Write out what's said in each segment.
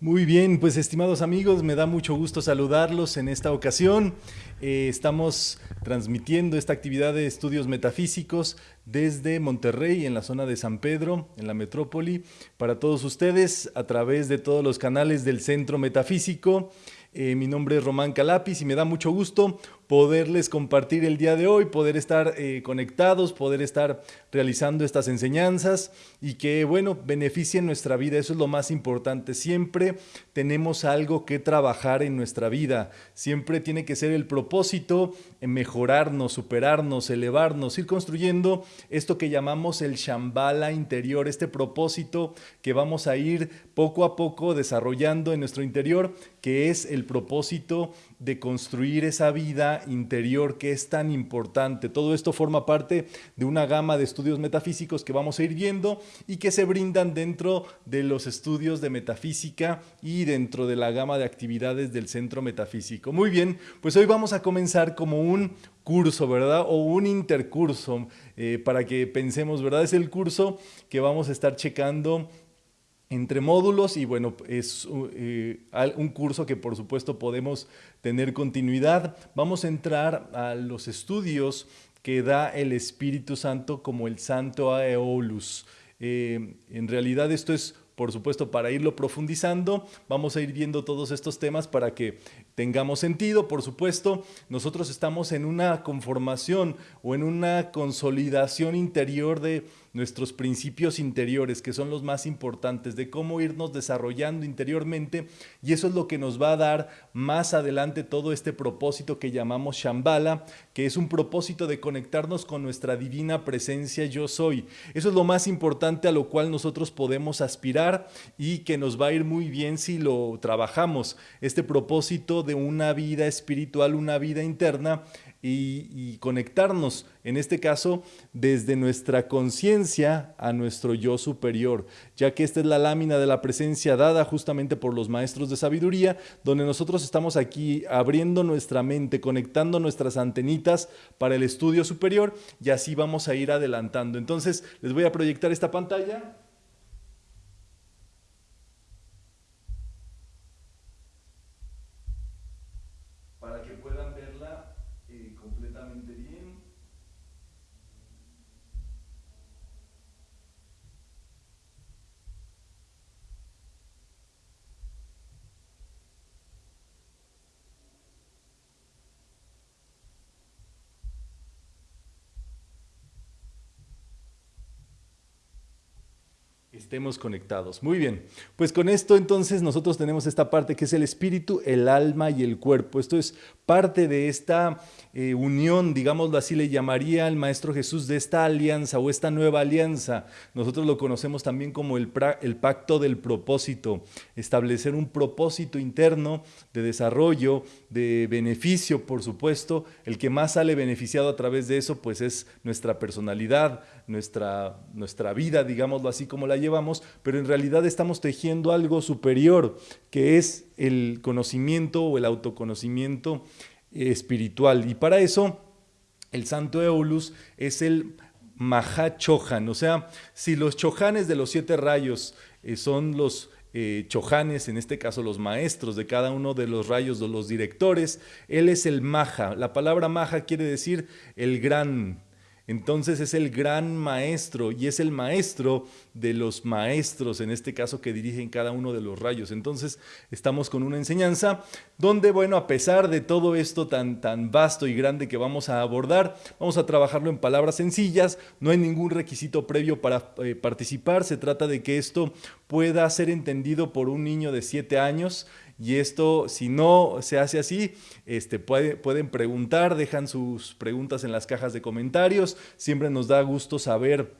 Muy bien, pues estimados amigos, me da mucho gusto saludarlos en esta ocasión. Eh, estamos transmitiendo esta actividad de estudios metafísicos desde Monterrey, en la zona de San Pedro, en la metrópoli, para todos ustedes a través de todos los canales del Centro Metafísico. Eh, mi nombre es Román Calapis y me da mucho gusto poderles compartir el día de hoy, poder estar eh, conectados, poder estar realizando estas enseñanzas y que, bueno, beneficien nuestra vida. Eso es lo más importante. Siempre tenemos algo que trabajar en nuestra vida. Siempre tiene que ser el propósito en mejorarnos, superarnos, elevarnos, ir construyendo esto que llamamos el Shambhala interior, este propósito que vamos a ir poco a poco desarrollando en nuestro interior, que es el propósito de construir esa vida interior que es tan importante. Todo esto forma parte de una gama de estudios metafísicos que vamos a ir viendo y que se brindan dentro de los estudios de metafísica y dentro de la gama de actividades del centro metafísico. Muy bien, pues hoy vamos a comenzar como un curso, ¿verdad? O un intercurso eh, para que pensemos, ¿verdad? Es el curso que vamos a estar checando entre módulos y bueno, es eh, un curso que por supuesto podemos tener continuidad. Vamos a entrar a los estudios que da el Espíritu Santo como el Santo Aeolus. Eh, en realidad esto es por supuesto, para irlo profundizando, vamos a ir viendo todos estos temas para que tengamos sentido. Por supuesto, nosotros estamos en una conformación o en una consolidación interior de nuestros principios interiores, que son los más importantes, de cómo irnos desarrollando interiormente, y eso es lo que nos va a dar más adelante todo este propósito que llamamos Shambhala, que es un propósito de conectarnos con nuestra divina presencia yo soy. Eso es lo más importante a lo cual nosotros podemos aspirar y que nos va a ir muy bien si lo trabajamos. Este propósito de una vida espiritual, una vida interna, y, conectarnos, en este caso, desde nuestra conciencia a nuestro yo superior, ya que esta es la lámina de la presencia dada justamente por los maestros de sabiduría, donde nosotros estamos aquí abriendo nuestra mente, conectando nuestras antenitas para el estudio superior y así vamos a ir adelantando. Entonces, les voy a proyectar esta pantalla. fundamental in estemos conectados. Muy bien, pues con esto entonces nosotros tenemos esta parte que es el espíritu, el alma y el cuerpo. Esto es parte de esta eh, unión, digámoslo así, le llamaría al Maestro Jesús de esta alianza o esta nueva alianza. Nosotros lo conocemos también como el, el pacto del propósito, establecer un propósito interno de desarrollo, de beneficio, por supuesto. El que más sale beneficiado a través de eso, pues es nuestra personalidad, nuestra, nuestra vida, digámoslo así como la llevamos, pero en realidad estamos tejiendo algo superior, que es el conocimiento o el autoconocimiento espiritual. Y para eso, el santo Eulus es el Mahachohan, o sea, si los chohanes de los siete rayos eh, son los eh, chohanes, en este caso los maestros de cada uno de los rayos, de los directores, él es el Maha. La palabra Maha quiere decir el gran, entonces es el gran maestro y es el maestro de los maestros, en este caso que dirigen cada uno de los rayos. Entonces estamos con una enseñanza donde, bueno, a pesar de todo esto tan, tan vasto y grande que vamos a abordar, vamos a trabajarlo en palabras sencillas, no hay ningún requisito previo para eh, participar, se trata de que esto pueda ser entendido por un niño de 7 años y esto, si no se hace así, este, pueden preguntar, dejan sus preguntas en las cajas de comentarios. Siempre nos da gusto saber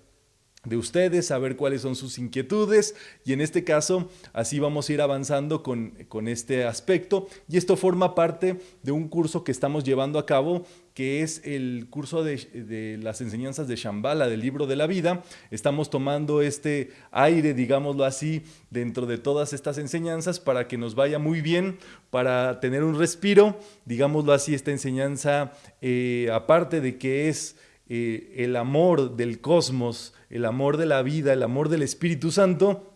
de ustedes, saber cuáles son sus inquietudes y en este caso así vamos a ir avanzando con, con, este aspecto y esto forma parte de un curso que estamos llevando a cabo que es el curso de, de, las enseñanzas de Shambhala, del libro de la vida. Estamos tomando este aire, digámoslo así, dentro de todas estas enseñanzas para que nos vaya muy bien, para tener un respiro, digámoslo así, esta enseñanza, eh, aparte de que es eh, el amor del cosmos, el amor de la vida, el amor del Espíritu Santo,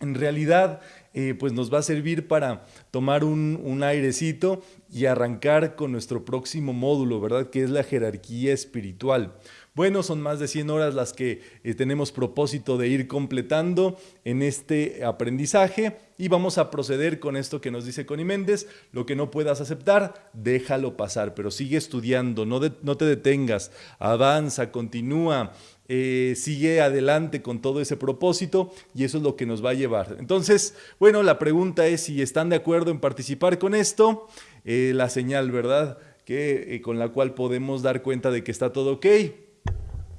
en realidad eh, pues nos va a servir para tomar un, un, airecito y arrancar con nuestro próximo módulo, ¿verdad? Que es la jerarquía espiritual. Bueno, son más de 100 horas las que eh, tenemos propósito de ir completando en este aprendizaje y vamos a proceder con esto que nos dice Connie Méndez. Lo que no puedas aceptar, déjalo pasar, pero sigue estudiando, no, no te detengas, avanza, continúa. Eh, sigue adelante con todo ese propósito y eso es lo que nos va a llevar. Entonces, bueno, la pregunta es si están de acuerdo en participar con esto, eh, la señal, ¿verdad? Que, con la cual podemos dar cuenta de que está todo ok.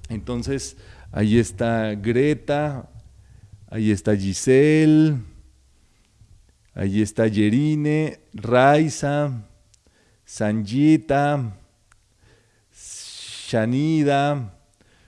Entonces, ahí está Greta, ahí está Giselle, ahí está Yerine, Raiza, Sanjita, Shanida,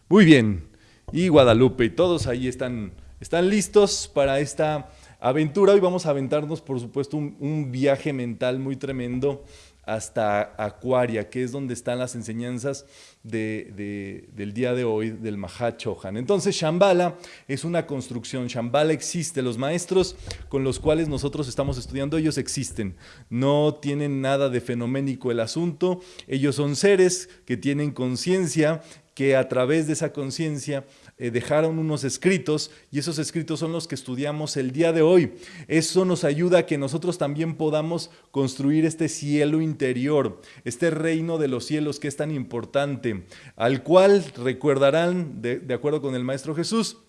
muy bien, y Guadalupe, y todos ahí están, están listos para esta aventura. Hoy vamos a aventarnos, por supuesto, un, un viaje mental muy tremendo hasta Acuaria, que es donde están las enseñanzas del día de hoy del Mahachohan. Entonces, Shambhala es una construcción. Shambhala existe. Los maestros con los cuales nosotros estamos estudiando, ellos existen. No tienen nada de fenoménico el asunto. Ellos son seres que tienen conciencia, que a través de esa conciencia eh, dejaron unos escritos y esos escritos son los que estudiamos el día de hoy. Eso nos ayuda a que nosotros también podamos construir este cielo interior, este reino de los cielos que es tan importante, al cual recordarán, de, de acuerdo con el Maestro Jesús,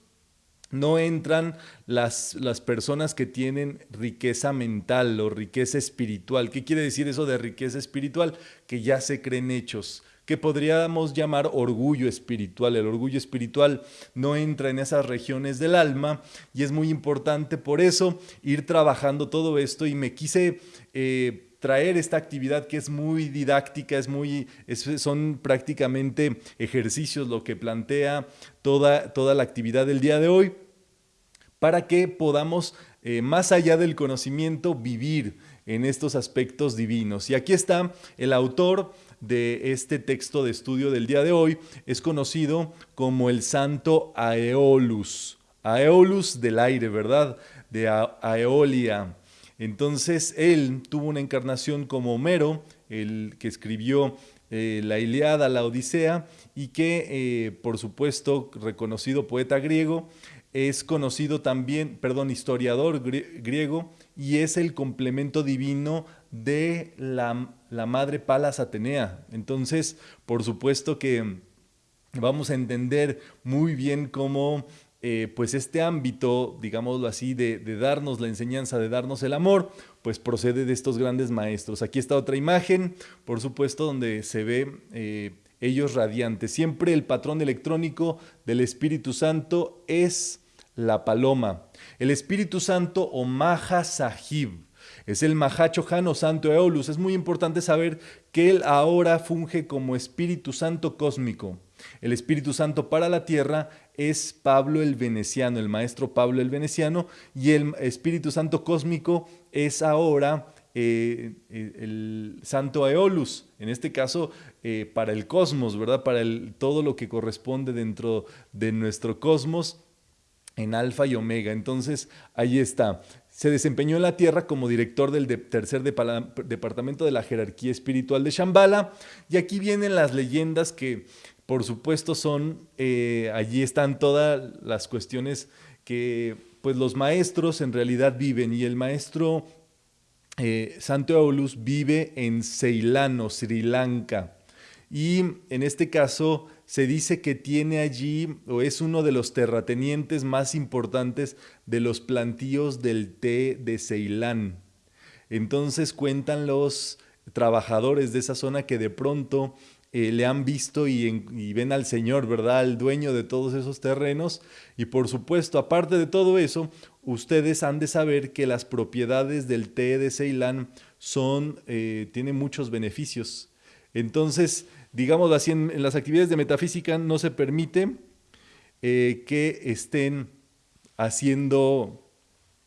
no entran las, las, personas que tienen riqueza mental o riqueza espiritual. ¿Qué quiere decir eso de riqueza espiritual? Que ya se creen hechos que podríamos llamar orgullo espiritual. El orgullo espiritual no entra en esas regiones del alma y es muy importante por eso ir trabajando todo esto y me quise... Eh, traer esta actividad que es muy didáctica, es muy, son prácticamente ejercicios lo que plantea toda, toda la actividad del día de hoy, para que podamos, eh, más allá del conocimiento, vivir en estos aspectos divinos. Y aquí está el autor de este texto de estudio del día de hoy es conocido como el santo Aeolus. Aeolus del aire, ¿verdad? De Aeolia. Entonces él tuvo una encarnación como Homero, el que escribió eh, la Iliada, la Odisea, y que, eh, por supuesto, reconocido poeta griego, es conocido también, perdón, historiador griego, y es el complemento divino de la, la madre Palas Atenea. Entonces, por supuesto que vamos a entender muy bien cómo eh, pues este ámbito, digámoslo así, de, darnos la enseñanza, de darnos el amor, pues procede de estos grandes maestros. Aquí está otra imagen, por supuesto, donde se ve eh, ellos radiantes. Siempre el patrón electrónico del Espíritu Santo es la paloma. El Espíritu Santo o Maha Sahib es el Mahachohan o Santo Eolus. Es muy importante saber que él ahora funge como Espíritu Santo cósmico. El Espíritu Santo para la tierra es Pablo el Veneciano, el maestro Pablo el Veneciano, y el Espíritu Santo cósmico es ahora eh, eh, el Santo Eolus, en este caso eh, para el cosmos, ¿verdad? Para el, todo lo que corresponde dentro de nuestro cosmos en alfa y omega. Entonces, ahí está. Se desempeñó en la Tierra como director del tercer departamento de la jerarquía espiritual de Shambhala. Y aquí vienen las leyendas que, por supuesto, son, eh, allí están todas las cuestiones que pues, los maestros en realidad viven. Y el maestro eh, Santo Aulus vive en Ceilán o Sri Lanka. Y en este caso se dice que tiene allí o es uno de los terratenientes más importantes de los plantíos del té de Ceilán. Entonces cuentan los trabajadores de esa zona que de pronto eh, le han visto y, ven al Señor, ¿verdad? Al dueño de todos esos terrenos. Y por supuesto, aparte de todo eso, ustedes han de saber que las propiedades del té de Ceilán son, eh, tienen muchos beneficios. Entonces, digamos así, en, las actividades de metafísica no se permite eh, que estén haciendo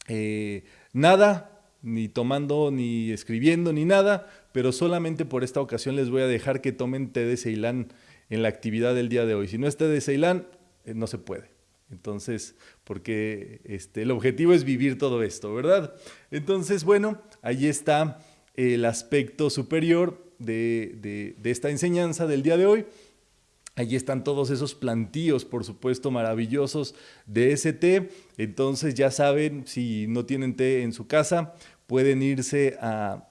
eh, nada, ni tomando, ni escribiendo, ni nada, pero solamente por esta ocasión les voy a dejar que tomen té de Ceilán en la actividad del día de hoy. Si no es té de Ceilán, eh, no se puede. Entonces, porque este, el objetivo es vivir todo esto, ¿verdad? Entonces, bueno, ahí está el aspecto superior de, de esta enseñanza del día de hoy. Allí están todos esos plantíos, por supuesto, maravillosos de ese té. Entonces ya saben, si no tienen té en su casa, pueden irse a,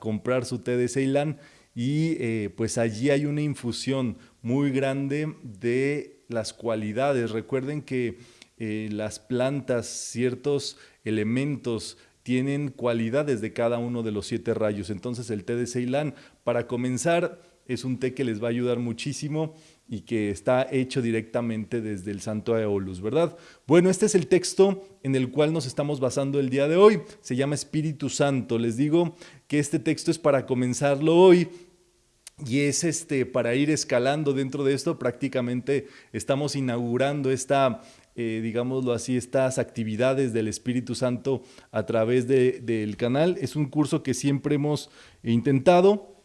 comprar su té de Ceilán y eh, pues allí hay una infusión muy grande de las cualidades. Recuerden que eh, las plantas, ciertos elementos tienen cualidades de cada uno de los siete rayos. Entonces el té de Ceilán, para comenzar, es un té que les va a ayudar muchísimo y que está hecho directamente desde el Santo Aeolus, ¿verdad? Bueno, este es el texto en el cual nos estamos basando el día de hoy. Se llama Espíritu Santo. Les digo que este texto es para comenzarlo hoy y es este para ir escalando dentro de esto. Prácticamente estamos inaugurando esta eh, digámoslo así, estas actividades del Espíritu Santo a través del canal. Es un curso que siempre hemos intentado,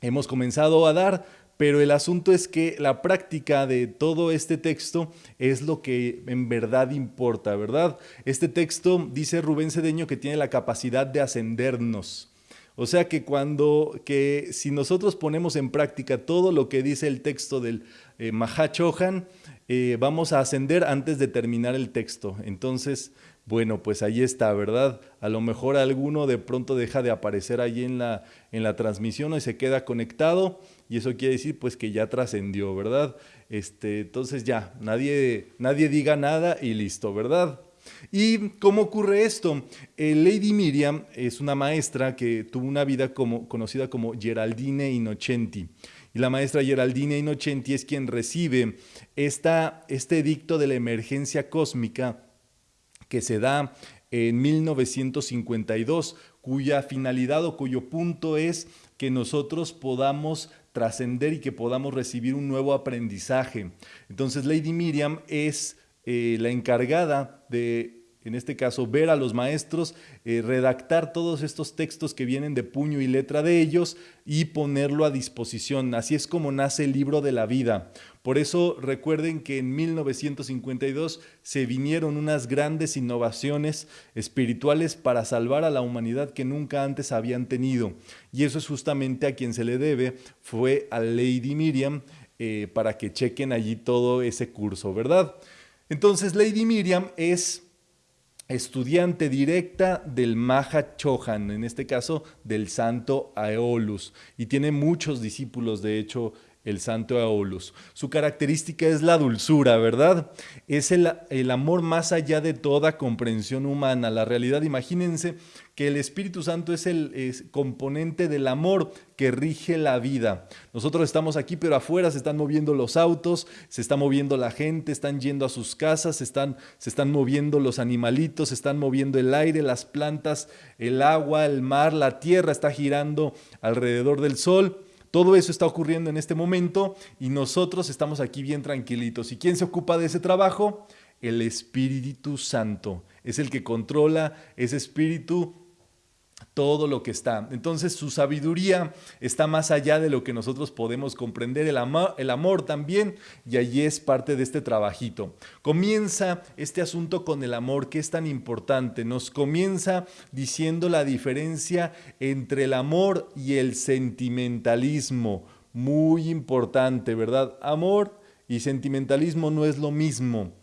hemos comenzado a dar, pero el asunto es que la práctica de todo este texto es lo que en verdad importa, ¿verdad? Este texto dice Rubén Cedeño que tiene la capacidad de ascendernos. O sea que cuando, que si nosotros ponemos en práctica todo lo que dice el texto del eh, Mahachohan, eh, vamos a ascender antes de terminar el texto. Entonces, bueno, pues ahí está, ¿verdad? A lo mejor alguno de pronto deja de aparecer ahí en la, en la transmisión y se queda conectado y eso quiere decir pues que ya trascendió, ¿verdad? Este, entonces ya, nadie, nadie diga nada y listo, ¿verdad? ¿Y cómo ocurre esto? Eh, Lady Miriam es una maestra que tuvo una vida como, conocida como Geraldine Innocenti. Y la maestra Geraldine Innocenti es quien recibe esta, este edicto de la emergencia cósmica que se da en 1952, cuya finalidad o cuyo punto es que nosotros podamos trascender y que podamos recibir un nuevo aprendizaje. Entonces Lady Miriam es eh, la encargada de en este caso, ver a los maestros, eh, redactar todos estos textos que vienen de puño y letra de ellos y ponerlo a disposición. Así es como nace el libro de la vida. Por eso recuerden que en 1952 se vinieron unas grandes innovaciones espirituales para salvar a la humanidad que nunca antes habían tenido. Y eso es justamente a quien se le debe, fue a Lady Miriam, eh, para que chequen allí todo ese curso, ¿verdad? Entonces Lady Miriam es estudiante directa del Maha Chohan, en este caso del santo Aeolus, y tiene muchos discípulos, de hecho, el santo Aeolus. Su característica es la dulzura, ¿verdad? Es el, el, amor más allá de toda comprensión humana. La realidad, imagínense que el Espíritu Santo es el componente del amor que rige la vida. Nosotros estamos aquí, pero afuera se están moviendo los autos, se está moviendo la gente, están yendo a sus casas, se están, se están moviendo los animalitos, se están moviendo el aire, las plantas, el agua, el mar, la tierra está girando alrededor del sol. Todo eso está ocurriendo en este momento y nosotros estamos aquí bien tranquilitos. ¿Y quién se ocupa de ese trabajo? El Espíritu Santo. Es el que controla ese espíritu todo lo que está. Entonces su sabiduría está más allá de lo que nosotros podemos comprender, el amor, el amor también, y allí es parte de este trabajito. Comienza este asunto con el amor que es tan importante, nos comienza diciendo la diferencia entre el amor y el sentimentalismo, muy importante, ¿verdad? Amor y sentimentalismo no es lo mismo.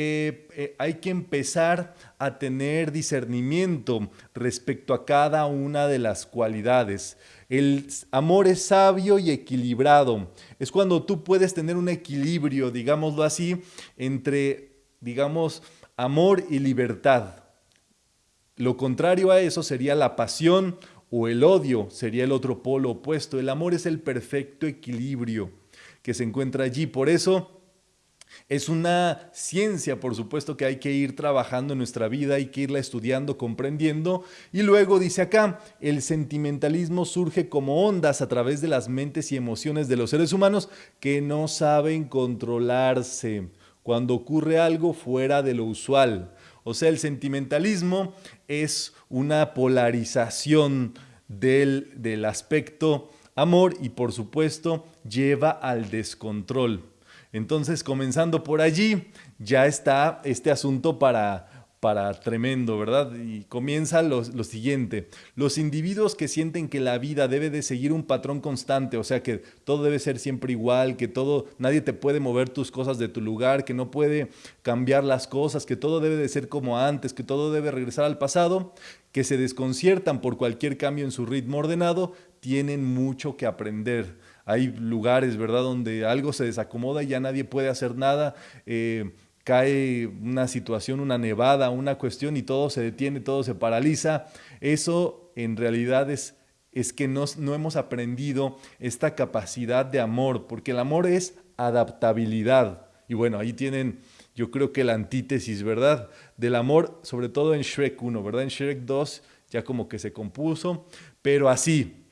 Eh, eh, hay que empezar a tener discernimiento respecto a cada una de las cualidades. El amor es sabio y equilibrado. Es cuando tú puedes tener un equilibrio, digámoslo así, entre, digamos, amor y libertad. Lo contrario a eso sería la pasión o el odio, sería el otro polo opuesto. El amor es el perfecto equilibrio que se encuentra allí. Por eso es una ciencia, por supuesto, que hay que ir trabajando en nuestra vida, hay que irla estudiando, comprendiendo. Y luego dice acá, el sentimentalismo surge como ondas a través de las mentes y emociones de los seres humanos que no saben controlarse cuando ocurre algo fuera de lo usual. O sea, el sentimentalismo es una polarización del, del aspecto amor y por supuesto lleva al descontrol. Entonces, comenzando por allí, ya está este asunto para para tremendo, ¿verdad? Y comienza lo, siguiente. Los individuos que sienten que la vida debe de seguir un patrón constante, o sea, que todo debe ser siempre igual, que todo, nadie te puede mover tus cosas de tu lugar, que no puede cambiar las cosas, que todo debe de ser como antes, que todo debe regresar al pasado, que se desconciertan por cualquier cambio en su ritmo ordenado, tienen mucho que aprender. Hay lugares, ¿verdad?, donde algo se desacomoda y ya nadie puede hacer nada. Eh, cae una situación, una nevada, una cuestión y todo se detiene, todo se paraliza. Eso en realidad es, es que no hemos aprendido esta capacidad de amor, porque el amor es adaptabilidad. Y bueno, ahí tienen, yo creo que la antítesis, ¿verdad? Del amor, sobre todo en Shrek 1, ¿verdad? En Shrek 2 ya como que se compuso, pero así,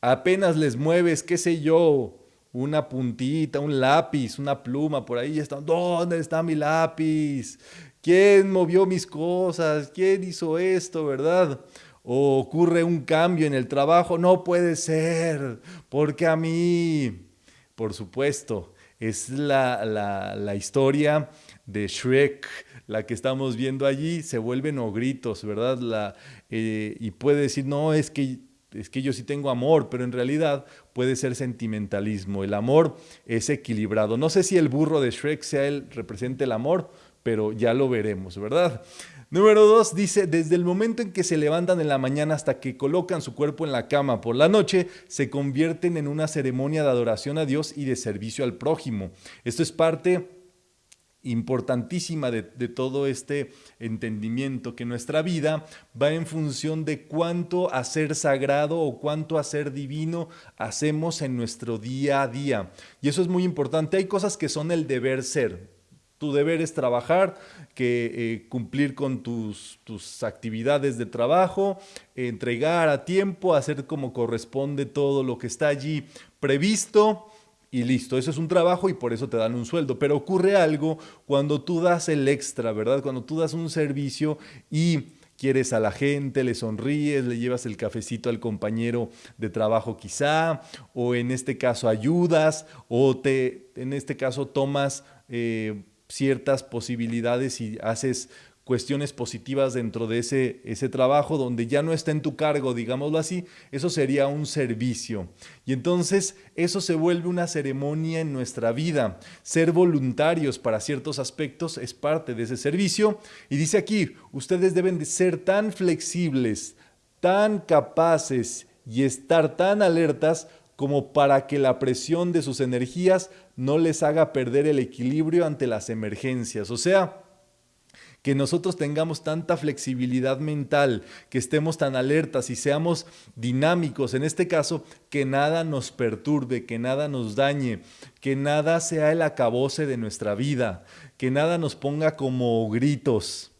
apenas les mueves, qué sé yo, una puntita, un lápiz, una pluma, por ahí están, ¿dónde está mi lápiz? ¿Quién movió mis cosas? ¿Quién hizo esto, verdad? O ocurre un cambio en el trabajo, no puede ser, porque a mí, por supuesto, es la, la, historia de Shrek, la que estamos viendo allí, se vuelven ogritos, ¿verdad? La, eh, y puede decir, no, es que es que yo sí tengo amor, pero en realidad puede ser sentimentalismo. El amor es equilibrado. No sé si el burro de Shrek sea el represente el amor, pero ya lo veremos, ¿verdad? Número dos dice, desde el momento en que se levantan en la mañana hasta que colocan su cuerpo en la cama por la noche, se convierten en una ceremonia de adoración a Dios y de servicio al prójimo. Esto es parte importantísima de, todo este entendimiento, que nuestra vida va en función de cuánto hacer sagrado o cuánto hacer divino hacemos en nuestro día a día. Y eso es muy importante. Hay cosas que son el deber ser. Tu deber es trabajar, que eh, cumplir con tus, tus actividades de trabajo, entregar a tiempo, hacer como corresponde todo lo que está allí previsto y listo, eso es un trabajo y por eso te dan un sueldo. Pero ocurre algo cuando tú das el extra, ¿verdad? Cuando tú das un servicio y quieres a la gente, le sonríes, le llevas el cafecito al compañero de trabajo quizá, o en este caso ayudas, o te, en este caso tomas eh, ciertas posibilidades y haces cuestiones positivas dentro de ese, ese trabajo donde ya no está en tu cargo, digámoslo así, eso sería un servicio. Y entonces eso se vuelve una ceremonia en nuestra vida. Ser voluntarios para ciertos aspectos es parte de ese servicio. Y dice aquí, ustedes deben de ser tan flexibles, tan capaces y estar tan alertas como para que la presión de sus energías no les haga perder el equilibrio ante las emergencias. O sea, que nosotros tengamos tanta flexibilidad mental, que estemos tan alertas y seamos dinámicos, en este caso, que nada nos perturbe, que nada nos dañe, que nada sea el acabose de nuestra vida, que nada nos ponga como gritos.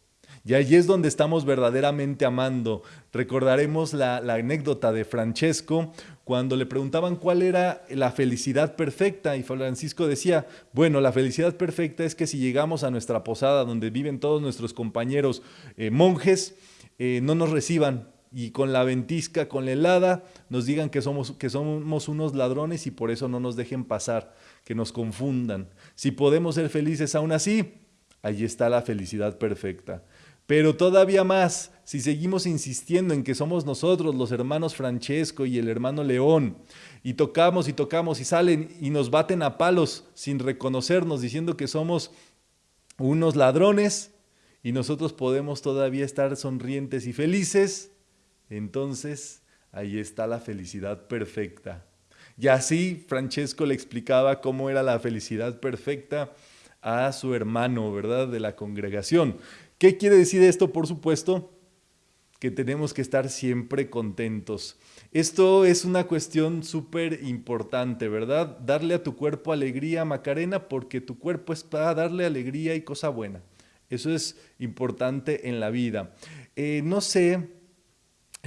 Y allí es donde estamos verdaderamente amando. Recordaremos la, la anécdota de Francesco cuando le preguntaban cuál era la felicidad perfecta y Francisco decía, bueno, la felicidad perfecta es que si llegamos a nuestra posada donde viven todos nuestros compañeros eh, monjes, eh, no nos reciban y con la ventisca, con la helada, nos digan que somos, que somos unos ladrones y por eso no nos dejen pasar, que nos confundan. Si podemos ser felices aún así, allí está la felicidad perfecta. Pero todavía más, si seguimos insistiendo en que somos nosotros los hermanos Francesco y el hermano León, y tocamos y tocamos y salen y nos baten a palos sin reconocernos, diciendo que somos unos ladrones, y nosotros podemos todavía estar sonrientes y felices, entonces ahí está la felicidad perfecta. Y así Francesco le explicaba cómo era la felicidad perfecta a su hermano, ¿verdad? De la congregación. ¿Qué quiere decir esto? Por supuesto, que tenemos que estar siempre contentos. Esto es una cuestión súper importante, ¿verdad? Darle a tu cuerpo alegría, Macarena, porque tu cuerpo es para darle alegría y cosa buena. Eso es importante en la vida. Eh, no sé,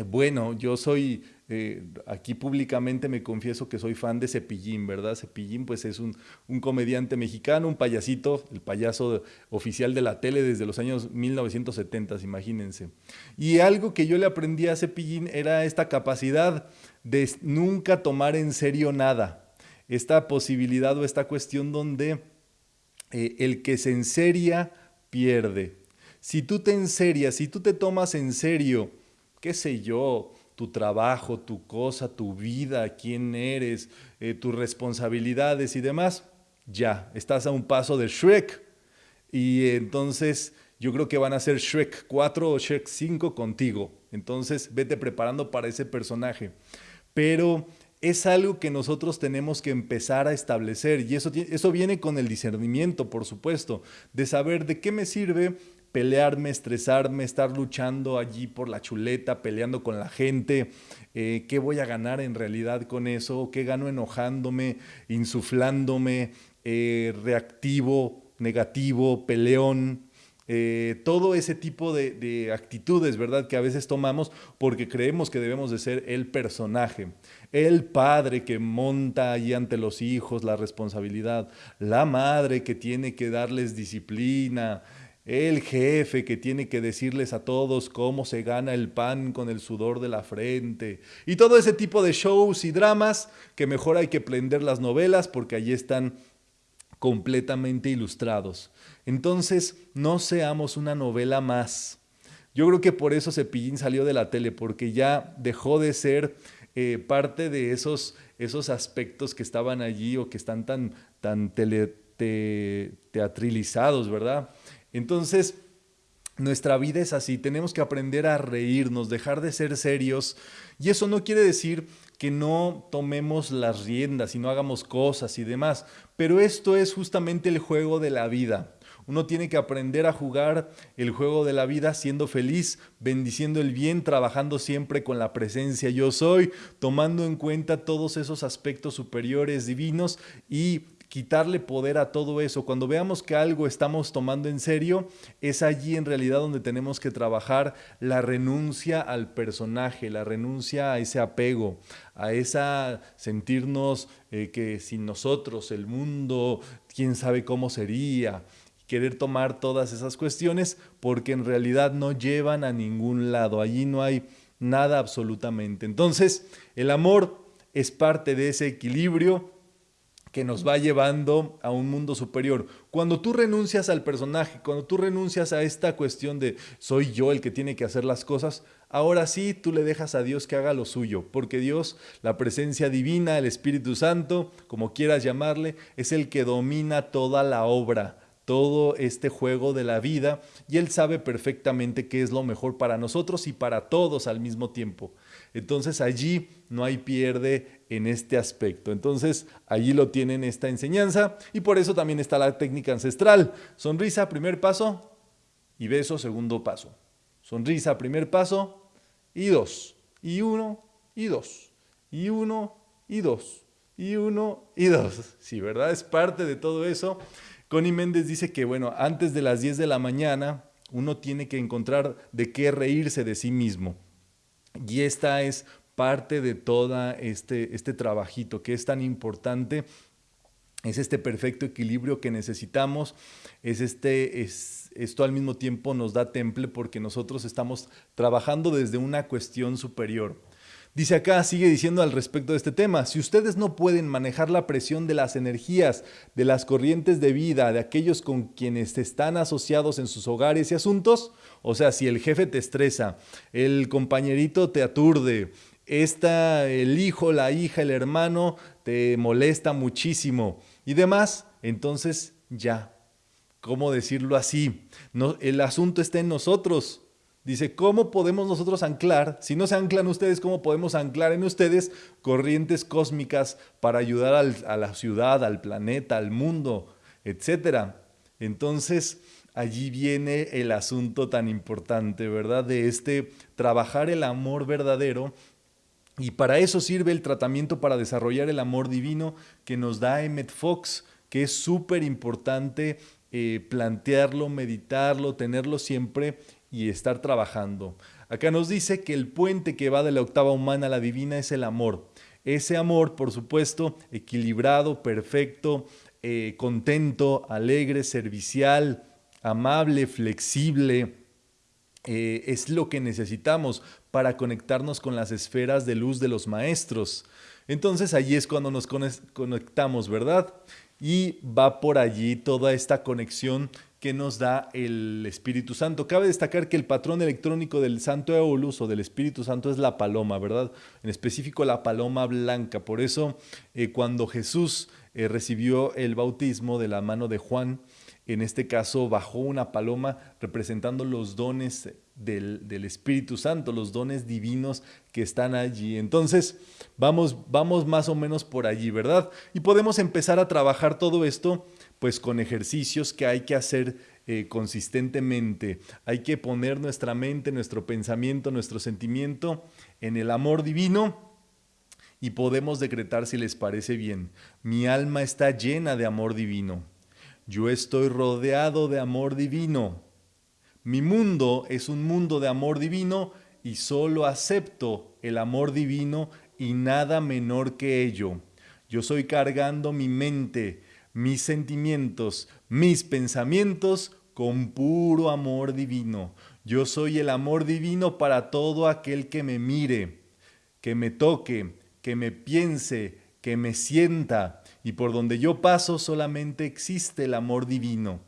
bueno, yo soy eh, aquí públicamente me confieso que soy fan de Cepillín, ¿verdad? Cepillín pues es un, comediante mexicano, un payasito, el payaso oficial de la tele desde los años 1970, imagínense. Y algo que yo le aprendí a Cepillín era esta capacidad de nunca tomar en serio nada. esta posibilidad o esta cuestión donde eh, el que se enseria pierde. Si tú te enserias, si tú te tomas en serio, qué sé yo, tu trabajo, tu cosa, tu vida, quién eres, eh, tus responsabilidades y demás, ya, estás a un paso de Shrek. Y entonces yo creo que van a ser Shrek 4 o Shrek 5 contigo. Entonces vete preparando para ese personaje. Pero es algo que nosotros tenemos que empezar a establecer y eso, eso viene con el discernimiento, por supuesto, de saber de qué me sirve pelearme, estresarme, estar luchando allí por la chuleta, peleando con la gente, eh, qué voy a ganar en realidad con eso, qué gano enojándome, insuflándome, eh, reactivo, negativo, peleón, eh, todo ese tipo de, actitudes, ¿verdad? Que a veces tomamos porque creemos que debemos de ser el personaje, el padre que monta allí ante los hijos la responsabilidad, la madre que tiene que darles disciplina, el jefe que tiene que decirles a todos cómo se gana el pan con el sudor de la frente y todo ese tipo de shows y dramas que mejor hay que prender las novelas porque allí están completamente ilustrados. Entonces, no seamos una novela más. Yo creo que por eso Cepillín salió de la tele, porque ya dejó de ser eh, parte de esos, esos aspectos que estaban allí o que están tan, tan teatralizados, ¿verdad? Entonces, nuestra vida es así, tenemos que aprender a reírnos, dejar de ser serios. Y eso no quiere decir que no tomemos las riendas y no hagamos cosas y demás, pero esto es justamente el juego de la vida. Uno tiene que aprender a jugar el juego de la vida siendo feliz, bendiciendo el bien, trabajando siempre con la presencia yo soy, tomando en cuenta todos esos aspectos superiores divinos y quitarle poder a todo eso. Cuando veamos que algo estamos tomando en serio, es allí en realidad donde tenemos que trabajar la renuncia al personaje, la renuncia a ese apego, a esa sentirnos eh, que sin nosotros el mundo, quién sabe cómo sería querer tomar todas esas cuestiones porque en realidad no llevan a ningún lado, allí no hay nada absolutamente. Entonces, el amor es parte de ese equilibrio que nos va llevando a un mundo superior. Cuando tú renuncias al personaje, cuando tú renuncias a esta cuestión de soy yo el que tiene que hacer las cosas, ahora sí tú le dejas a Dios que haga lo suyo, porque Dios, la presencia divina, el Espíritu Santo, como quieras llamarle, es el que domina toda la obra todo este juego de la vida y Él sabe perfectamente qué es lo mejor para nosotros y para todos al mismo tiempo. Entonces allí no hay pierde en este aspecto. Entonces allí lo tienen esta enseñanza y por eso también está la técnica ancestral. Sonrisa, primer paso y beso, segundo paso. Sonrisa, primer paso y dos. Y uno y dos. Y uno y dos. Y uno y dos. Sí, ¿verdad? Es parte de todo eso. Connie Méndez dice que, bueno, antes de las 10 de la mañana uno tiene que encontrar de qué reírse de sí mismo. Y esta es parte de todo este, este trabajito que es tan importante es este perfecto equilibrio que necesitamos, es este, es, esto al mismo tiempo nos da temple porque nosotros estamos trabajando desde una cuestión superior. Dice acá, sigue diciendo al respecto de este tema, si ustedes no pueden manejar la presión de las energías, de las corrientes de vida, de aquellos con quienes están asociados en sus hogares y asuntos, o sea, si el jefe te estresa, el compañerito te aturde, esta, el hijo, la hija, el hermano te molesta muchísimo y demás, entonces ya, ¿cómo decirlo así? No, el asunto está en nosotros. Dice, ¿cómo podemos nosotros anclar? Si no se anclan ustedes, ¿cómo podemos anclar en ustedes corrientes cósmicas para ayudar a la ciudad, al planeta, al mundo, etcétera? Entonces, allí viene el asunto tan importante, ¿verdad? De este trabajar el amor verdadero. Y para eso sirve el tratamiento para desarrollar el amor divino que nos da Emmet Fox, que es súper importante eh, plantearlo, meditarlo, tenerlo siempre y estar trabajando. Acá nos dice que el puente que va de la octava humana a la divina es el amor. Ese amor, por supuesto, equilibrado, perfecto, eh, contento, alegre, servicial, amable, flexible, eh, es lo que necesitamos para conectarnos con las esferas de luz de los maestros. Entonces allí es cuando nos conectamos, ¿verdad? Y va por allí toda esta conexión que nos da el Espíritu Santo. Cabe destacar que el patrón electrónico del Santo Eolus o del Espíritu Santo es la paloma, ¿verdad? En específico la paloma blanca. Por eso eh, cuando Jesús eh, recibió el bautismo de la mano de Juan, en este caso bajó una paloma representando los dones del, Espíritu Santo, los dones divinos que están allí. Entonces, vamos, vamos más o menos por allí, ¿verdad? Y podemos empezar a trabajar todo esto pues con ejercicios que hay que hacer eh, consistentemente. Hay que poner nuestra mente, nuestro pensamiento, nuestro sentimiento en el amor divino y podemos decretar si les parece bien. Mi alma está llena de amor divino. Yo estoy rodeado de amor divino. Mi mundo es un mundo de amor divino y solo acepto el amor divino y nada menor que ello. Yo soy cargando mi mente, mis sentimientos, mis pensamientos con puro amor divino. Yo soy el amor divino para todo aquel que me mire, que me toque, que me piense, que me sienta, y por donde yo paso solamente existe el amor divino.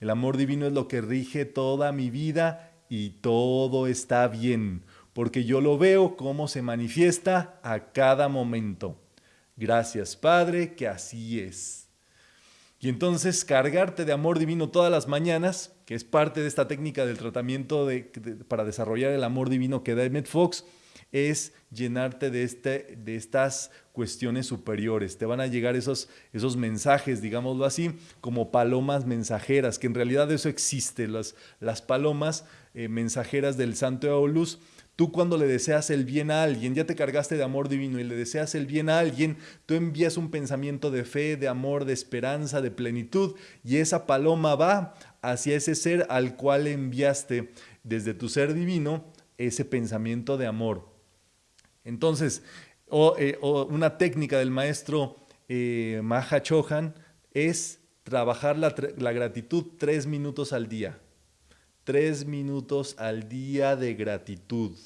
El amor divino es lo que rige toda mi vida y todo está bien, porque yo lo veo cómo se manifiesta a cada momento. Gracias Padre, que así es. Y entonces cargarte de amor divino todas las mañanas, que es parte de esta técnica del tratamiento para desarrollar el amor divino que da Emmett Fox, es llenarte de, este, de estas cuestiones superiores. Te van a llegar esos, esos mensajes, digámoslo así, como palomas mensajeras, que en realidad eso existe, las, las palomas eh, mensajeras del Santo Eolus. Tú cuando le deseas el bien a alguien, ya te cargaste de amor divino y le deseas el bien a alguien, tú envías un pensamiento de fe, de amor, de esperanza, de plenitud y esa paloma va hacia ese ser al cual enviaste desde tu ser divino ese pensamiento de amor. Entonces, eh, o, una técnica del maestro eh, Maha Chohan es trabajar la, la gratitud tres minutos al día. Tres minutos al día de gratitud.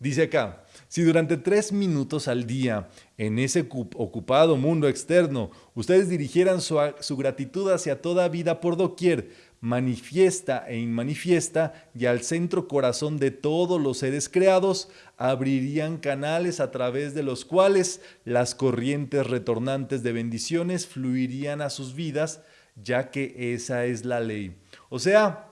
Dice acá, si durante tres minutos al día en ese ocupado mundo externo ustedes dirigieran su, su gratitud hacia toda vida por doquier, manifiesta e inmanifiesta y al centro corazón de todos los seres creados abrirían canales a través de los cuales las corrientes retornantes de bendiciones fluirían a sus vidas, ya que esa es la ley. O sea,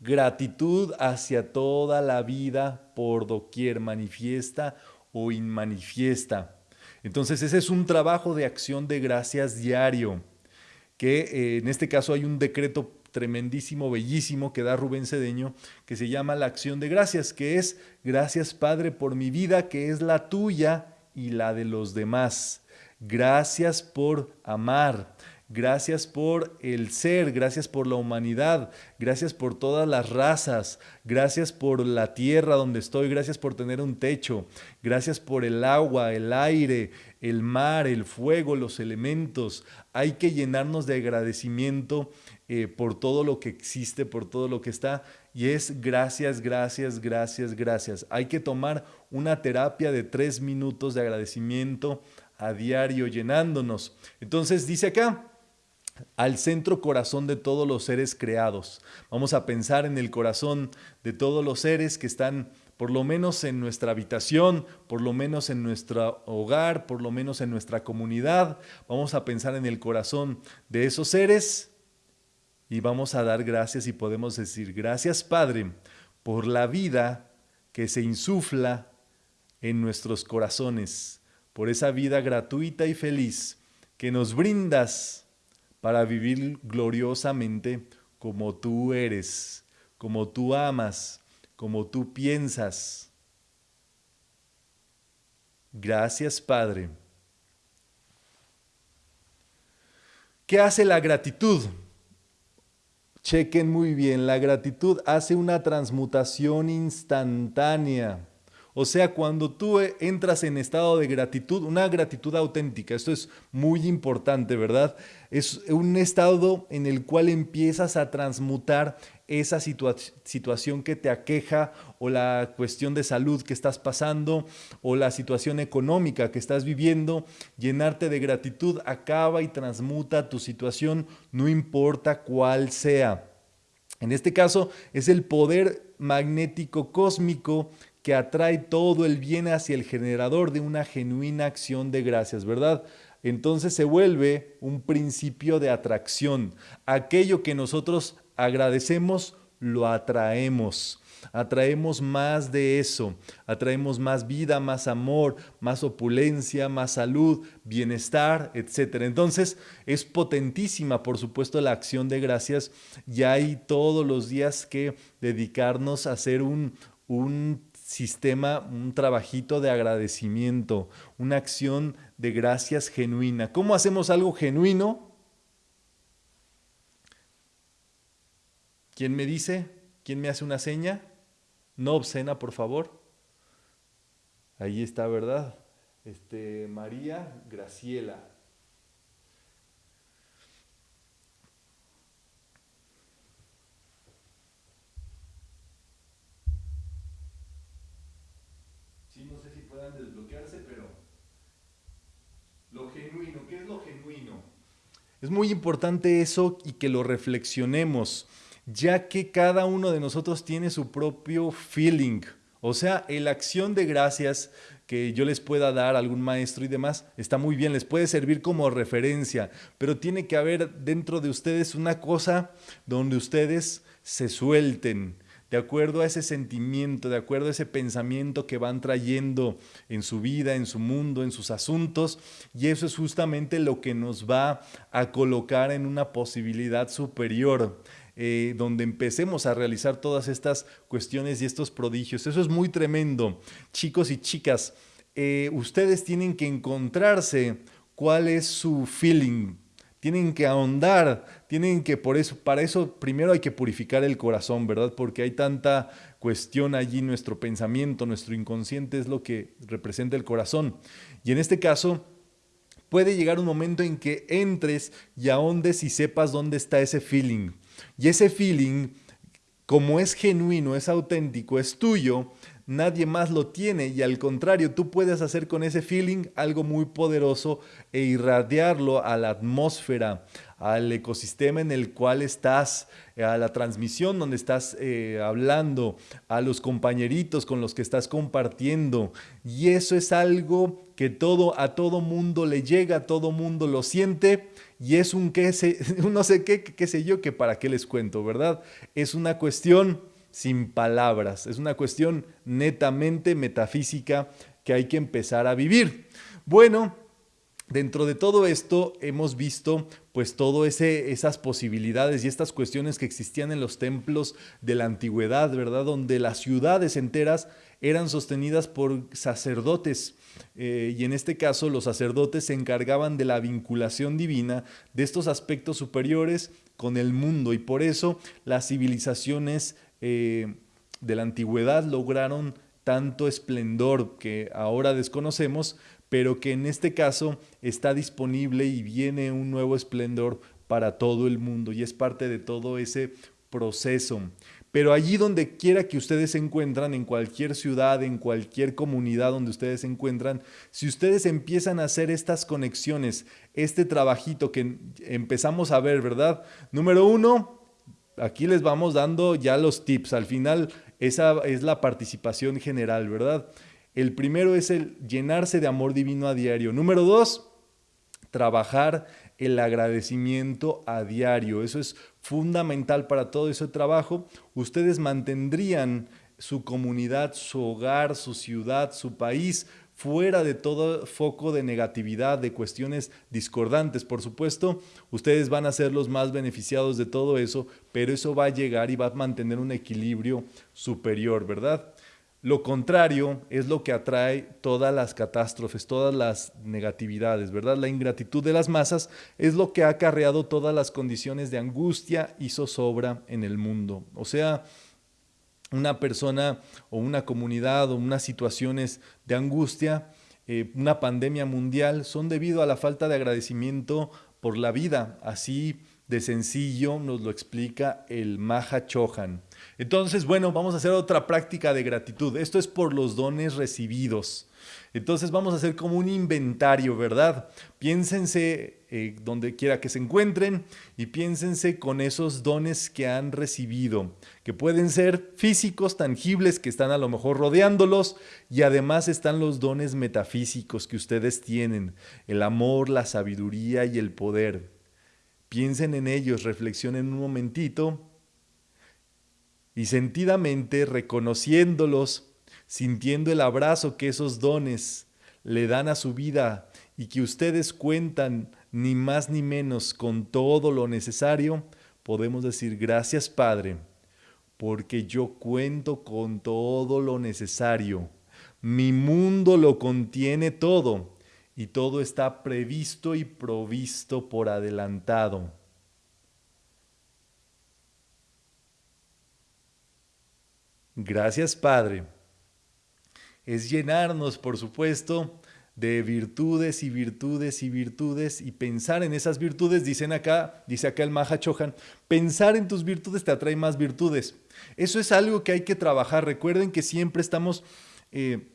gratitud hacia toda la vida por doquier manifiesta o inmanifiesta. Entonces ese es un trabajo de acción de gracias diario, que eh, en este caso hay un decreto tremendísimo, bellísimo que da Rubén Cedeño, que se llama la acción de gracias, que es gracias Padre por mi vida, que es la tuya y la de los demás. Gracias por amar, Gracias por el ser, gracias por la humanidad, gracias por todas las razas, gracias por la tierra donde estoy, gracias por tener un techo, gracias por el agua, el aire, el mar, el fuego, los elementos. Hay que llenarnos de agradecimiento eh, por todo lo que existe, por todo lo que está. Y es gracias, gracias, gracias, gracias. Hay que tomar una terapia de tres minutos de agradecimiento a diario llenándonos. Entonces dice acá, al centro corazón de todos los seres creados. Vamos a pensar en el corazón de todos los seres que están por lo menos en nuestra habitación, por lo menos en nuestro hogar, por lo menos en nuestra comunidad. Vamos a pensar en el corazón de esos seres y vamos a dar gracias y podemos decir gracias Padre por la vida que se insufla en nuestros corazones, por esa vida gratuita y feliz que nos brindas para vivir gloriosamente como tú eres, como tú amas, como tú piensas. Gracias, Padre. ¿Qué hace la gratitud? Chequen muy bien, la gratitud hace una transmutación instantánea, O sea, cuando tú entras en estado de gratitud, una gratitud auténtica, esto es muy importante, ¿verdad? Es un estado en el cual empiezas a transmutar esa situación que te aqueja o la cuestión de salud que estás pasando o la situación económica que estás viviendo, llenarte de gratitud acaba y transmuta tu situación, no importa cuál sea. En este caso es el poder magnético cósmico que atrae todo el bien hacia el generador de una genuina acción de gracias, ¿verdad? Entonces se vuelve un principio de atracción. Aquello que nosotros agradecemos, lo atraemos. Atraemos más de eso, atraemos más vida, más amor, más opulencia, más salud, bienestar, etc. Entonces es potentísima, por supuesto, la acción de gracias y hay todos los días que dedicarnos a hacer un, un sistema, un trabajito de agradecimiento, una acción de gracias genuina. ¿Cómo hacemos algo genuino? ¿Quién me dice? ¿Quién me hace una seña? No obscena, por favor. Ahí está, ¿verdad? Este, María Graciela. Sí, no sé si puedan desbloquearse, pero lo genuino, ¿qué es lo genuino? Es muy importante eso y que lo reflexionemos ya que cada uno de nosotros tiene su propio feeling. O sea, la acción de gracias que yo les pueda dar a algún maestro y demás está muy bien, les puede servir como referencia, pero tiene que haber dentro de ustedes una cosa donde ustedes se suelten, de acuerdo a ese sentimiento, de acuerdo a ese pensamiento que van trayendo en su vida, en su mundo, en sus asuntos, y eso es justamente lo que nos va a colocar en una posibilidad superior. Eh, donde empecemos a realizar todas estas cuestiones y estos prodigios. Eso es muy tremendo. Chicos y chicas, eh, ustedes tienen que encontrarse cuál es su feeling. Tienen que ahondar, tienen que, por eso, para eso primero hay que purificar el corazón, ¿verdad? Porque hay tanta cuestión allí, nuestro pensamiento, nuestro inconsciente es lo que representa el corazón. Y en este caso, puede llegar un momento en que entres y ahondes y sepas dónde está ese feeling. Y ese feeling, como es genuino, es auténtico, es tuyo, nadie más lo tiene y al contrario, tú puedes hacer con ese feeling algo muy poderoso e irradiarlo a la atmósfera, al ecosistema en el cual estás, a la transmisión donde estás eh, hablando, a los compañeritos con los que estás compartiendo. Y eso es algo que todo, a todo mundo le llega, a todo mundo lo siente y es un qué sé, no sé qué, qué sé yo, que para qué les cuento, ¿verdad? Es una cuestión sin palabras, es una cuestión netamente metafísica que hay que empezar a vivir. Bueno, dentro de todo esto hemos visto pues todo esas posibilidades y estas cuestiones que existían en los templos de la antigüedad, ¿verdad? Donde las ciudades enteras eran sostenidas por sacerdotes eh, y en este caso los sacerdotes se encargaban de la vinculación divina de estos aspectos superiores con el mundo y por eso las civilizaciones eh, de la antigüedad lograron tanto esplendor que ahora desconocemos, pero que en este caso está disponible y viene un nuevo esplendor para todo el mundo y es parte de todo ese proceso. Pero allí donde quiera que ustedes se encuentran, en cualquier ciudad, en cualquier comunidad donde ustedes se encuentran, si ustedes empiezan a hacer estas conexiones, este trabajito que empezamos a ver, ¿verdad? Número uno, aquí les vamos dando ya los tips. Al final, esa es la participación general, ¿verdad? El primero es el llenarse de amor divino a diario. Número dos, trabajar el agradecimiento a diario. Eso es fundamental para todo ese trabajo. Ustedes mantendrían su comunidad, su hogar, su ciudad, su país fuera de todo foco de negatividad, de cuestiones discordantes. Por supuesto, ustedes van a ser los más beneficiados de todo eso, pero eso va a llegar y va a mantener un equilibrio superior, ¿verdad? Lo contrario es lo que atrae todas las catástrofes, todas las negatividades, ¿verdad? La ingratitud de las masas es lo que ha acarreado todas las condiciones de angustia y zozobra en el mundo. O sea, una persona o una comunidad o unas situaciones de angustia, eh, una pandemia mundial, son debido a la falta de agradecimiento por la vida. Así de sencillo nos lo explica el Maha Chohan. Entonces, bueno, vamos a hacer otra práctica de gratitud. Esto es por los dones recibidos. Entonces vamos a hacer como un inventario, ¿verdad? Piénsense eh, donde quiera que se encuentren y piénsense con esos dones que han recibido, que pueden ser físicos, tangibles, que están a lo mejor rodeándolos y además están los dones metafísicos que ustedes tienen, el amor, la sabiduría y el poder. Piensen en ellos, reflexionen un momentito y sentidamente reconociéndolos, sintiendo el abrazo que esos dones le dan a su vida y que ustedes cuentan ni más ni menos con todo lo necesario, podemos decir gracias Padre, porque yo cuento con todo lo necesario. Mi mundo lo contiene todo y todo está previsto y provisto por adelantado. Gracias Padre es llenarnos, por supuesto, de virtudes y virtudes y virtudes y pensar en esas virtudes, dicen acá, dice acá el Maha Chohan, pensar en tus virtudes te atrae más virtudes. Eso es algo que hay que trabajar. Recuerden que siempre estamos eh,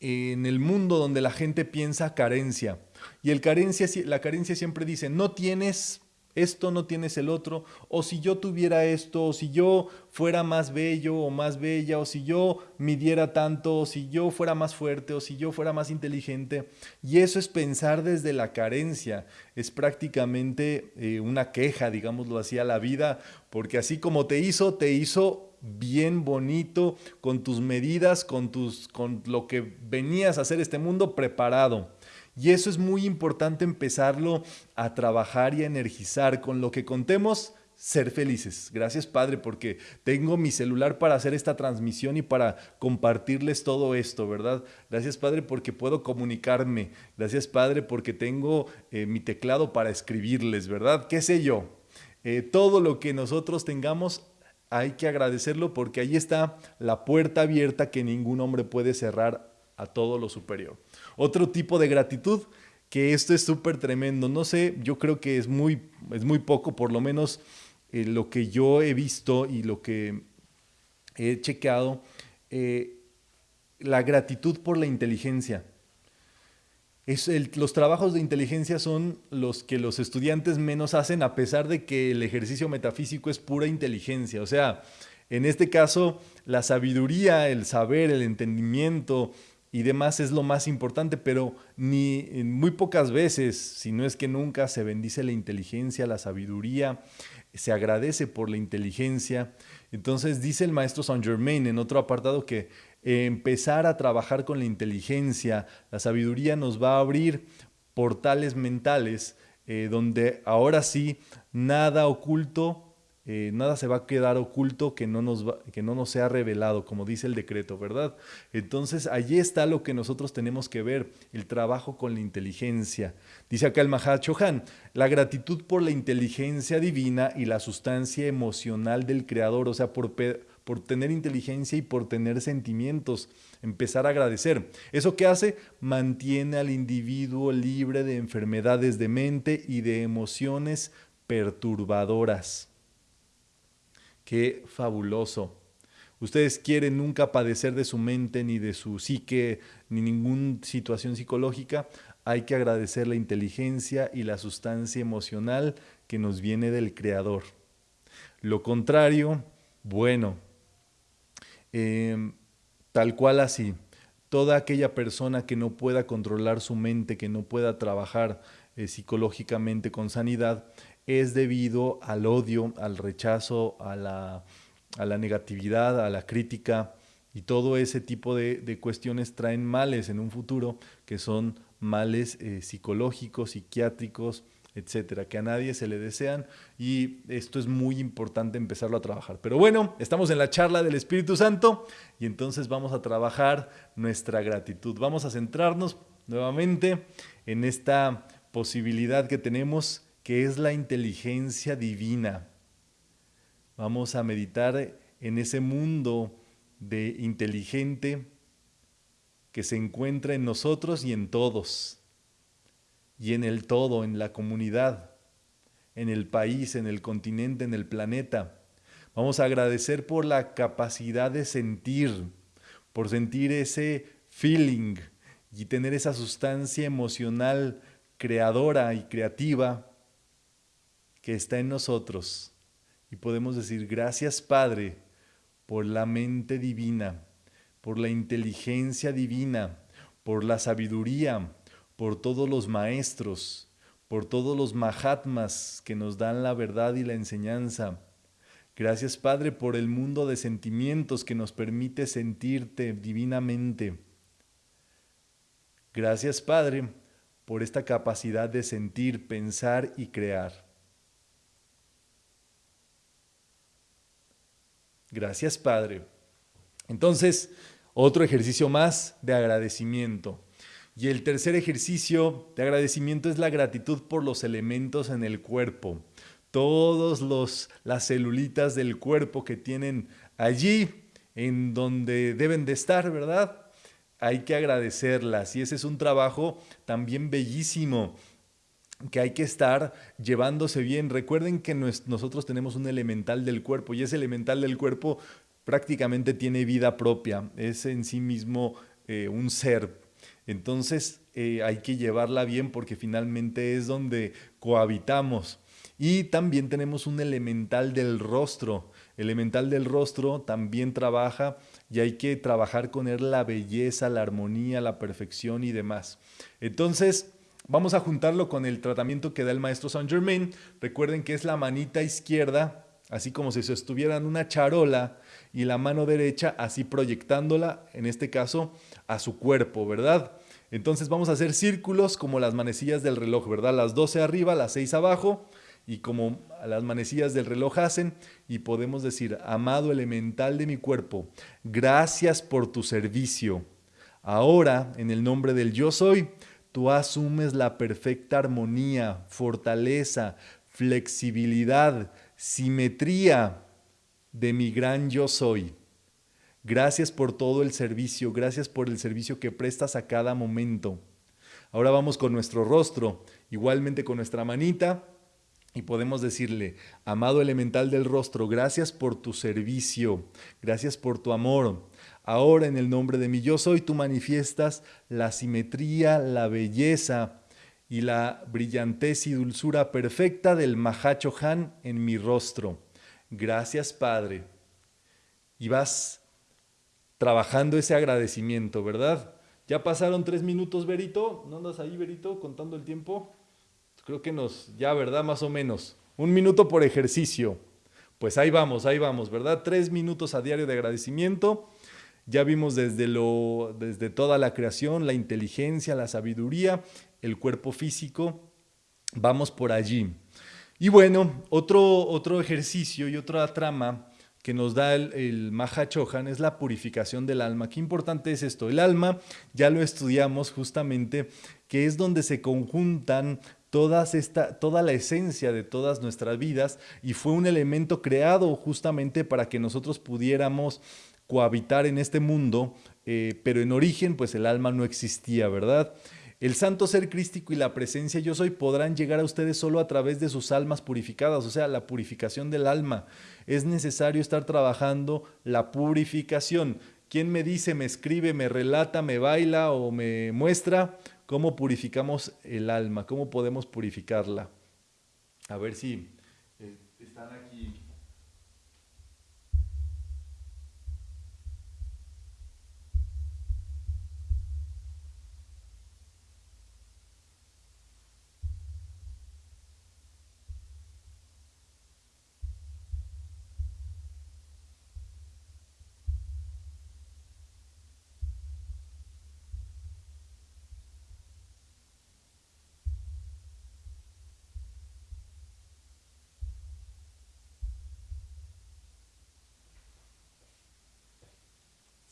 en el mundo donde la gente piensa carencia. Y el carencia, la carencia siempre dice, no tienes esto no tienes el otro, o si yo tuviera esto, o si yo fuera más bello o más bella, o si yo midiera tanto, o si yo fuera más fuerte, o si yo fuera más inteligente. Y eso es pensar desde la carencia, es prácticamente eh, una queja, digámoslo así, a la vida, porque así como te hizo, te hizo bien bonito, con tus medidas, con, tus, con lo que venías a hacer este mundo preparado. Y eso es muy importante empezarlo a trabajar y a energizar. Con lo que contemos, ser felices. Gracias Padre porque tengo mi celular para hacer esta transmisión y para compartirles todo esto, ¿verdad? Gracias Padre porque puedo comunicarme. Gracias Padre porque tengo eh, mi teclado para escribirles, ¿verdad? ¿Qué sé yo? Eh, todo lo que nosotros tengamos hay que agradecerlo porque ahí está la puerta abierta que ningún hombre puede cerrar a todo lo superior. Otro tipo de gratitud, que esto es súper tremendo. No sé, yo creo que es muy, es muy poco, por lo menos eh, lo que yo he visto y lo que he chequeado, eh, la gratitud por la inteligencia. Los trabajos de inteligencia son los que los estudiantes menos hacen a pesar de que el ejercicio metafísico es pura inteligencia. O sea, en este caso, la sabiduría, el saber, el entendimiento, y demás es lo más importante, pero ni muy pocas veces, si no es que nunca, se bendice la inteligencia, la sabiduría, se agradece por la inteligencia. Entonces dice el maestro Saint Germain en otro apartado que empezar a trabajar con la inteligencia, la sabiduría nos va a abrir portales mentales eh, donde ahora sí nada oculto eh, nada se va a quedar oculto que no, nos que no nos sea revelado, como dice el decreto, ¿verdad? Entonces, allí está lo que nosotros tenemos que ver, el trabajo con la inteligencia. Dice acá el Mahachohan, la gratitud por la inteligencia divina y la sustancia emocional del Creador, o sea, por, por tener inteligencia y por tener sentimientos, empezar a agradecer. ¿Eso qué hace? Mantiene al individuo libre de enfermedades de mente y de emociones perturbadoras. Qué fabuloso. Ustedes quieren nunca padecer de su mente, ni de su psique, ni ninguna situación psicológica. Hay que agradecer la inteligencia y la sustancia emocional que nos viene del Creador. Lo contrario, bueno, em, tal cual así. Toda aquella persona que no pueda controlar su mente, que no pueda trabajar eh, psicológicamente con sanidad, es debido al odio, al rechazo, a la, negatividad, a la crítica y todo ese tipo de, cuestiones traen males en un futuro que son males eh, psicológicos, psiquiátricos, etcétera, que a nadie se le desean y esto es muy importante empezarlo a trabajar. Pero bueno, estamos en la charla del Espíritu Santo y entonces vamos a trabajar nuestra gratitud. Vamos a centrarnos nuevamente en esta posibilidad que tenemos que es la inteligencia divina. Vamos a meditar en ese mundo de inteligente que se encuentra en nosotros y en todos, y en el todo, en la comunidad, en el país, en el continente, en el planeta. Vamos a agradecer por la capacidad de sentir, por sentir ese feeling y tener esa sustancia emocional creadora y creativa que está en nosotros. Y podemos decir, gracias Padre por la mente divina, por la inteligencia divina, por la sabiduría, por todos los maestros, por todos los mahatmas que nos dan la verdad y la enseñanza. Gracias Padre por el mundo de sentimientos que nos permite sentirte divinamente. Gracias Padre por esta capacidad de sentir, pensar y crear. Gracias Padre. Entonces, otro ejercicio más de agradecimiento. Y el tercer ejercicio de agradecimiento es la gratitud por los elementos en el cuerpo. Todos los las celulitas del cuerpo que tienen allí en donde deben de estar, ¿verdad? Hay que agradecerlas y ese es un trabajo también bellísimo que hay que estar llevándose bien. Recuerden que nosotros tenemos un elemental del cuerpo y ese elemental del cuerpo prácticamente tiene vida propia, es en sí mismo eh, un ser. Entonces eh, hay que llevarla bien porque finalmente es donde cohabitamos. Y también tenemos un elemental del rostro. Elemental del rostro también trabaja y hay que trabajar con él la belleza, la armonía, la perfección y demás. Entonces, vamos a juntarlo con el tratamiento que da el maestro Saint Germain. Recuerden que es la manita izquierda, así como si en una charola y la mano derecha así proyectándola, en este caso, a su cuerpo, ¿verdad? Entonces vamos a hacer círculos como las manecillas del reloj, ¿verdad? Las 12 arriba, las 6 abajo, y como las manecillas del reloj hacen, y podemos decir, amado elemental de mi cuerpo, gracias por tu servicio. Ahora, en el nombre del yo soy, tú asumes la perfecta armonía, fortaleza, flexibilidad, simetría, de mi gran yo soy. Gracias por todo el servicio, gracias por el servicio que prestas a cada momento. Ahora vamos con nuestro rostro, igualmente con nuestra manita, y podemos decirle, amado elemental del rostro, gracias por tu servicio, gracias por tu amor. Ahora en el nombre de mi yo soy, tú manifiestas la simetría, la belleza y la brillantez y dulzura perfecta del Mahacho Han en mi rostro. Gracias, Padre. Y vas trabajando ese agradecimiento, ¿verdad? Ya pasaron tres minutos, Berito. ¿No andas ahí, Berito, contando el tiempo? Creo que nos, ya, ¿verdad? Más o menos. Un minuto por ejercicio. Pues ahí vamos, ahí vamos, ¿verdad? Tres minutos a diario de agradecimiento. Ya vimos desde, lo, desde toda la creación, la inteligencia, la sabiduría, el cuerpo físico. Vamos por allí. Y bueno, otro, otro ejercicio y otra trama que nos da el, el Maha Chohan es la purificación del alma. Qué importante es esto. El alma, ya lo estudiamos justamente, que es donde se conjuntan todas esta, toda la esencia de todas nuestras vidas y fue un elemento creado justamente para que nosotros pudiéramos cohabitar en este mundo, eh, pero en origen pues el alma no existía, ¿verdad? El santo ser crístico y la presencia yo soy podrán llegar a ustedes solo a través de sus almas purificadas, o sea, la purificación del alma. Es necesario estar trabajando la purificación. ¿Quién me dice, me escribe, me relata, me baila o me muestra cómo purificamos el alma? ¿Cómo podemos purificarla? A ver si eh, están aquí.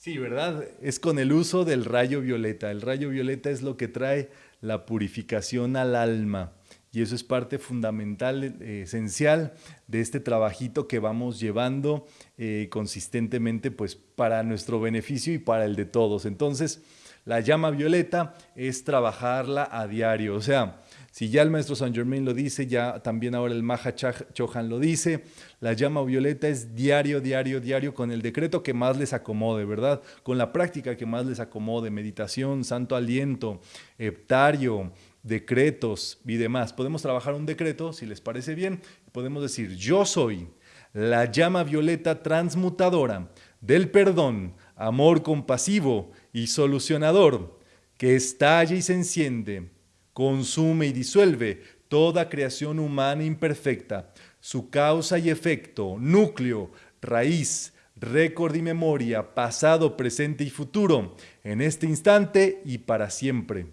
Sí, ¿verdad? Es con el uso del rayo violeta. El rayo violeta es lo que trae la purificación al alma. y eso es parte fundamental, eh, esencial de este trabajito que vamos llevando eh, consistentemente pues para nuestro beneficio y para el de todos. Entonces, la llama violeta es trabajarla a diario, o sea, si ya el maestro Saint Germain lo dice, ya también ahora el Maha Chohan lo dice, la llama violeta es diario, diario, diario, con el decreto que más les acomode, ¿verdad? Con la práctica que más les acomode, meditación, santo aliento, heptario, decretos y demás. Podemos trabajar un decreto, si les parece bien, podemos decir, yo soy la llama violeta transmutadora del perdón, amor compasivo y solucionador, que estalla y se enciende consume y disuelve toda creación humana imperfecta, su causa y efecto, núcleo, raíz, récord y memoria, pasado, presente y futuro, en este instante y para siempre.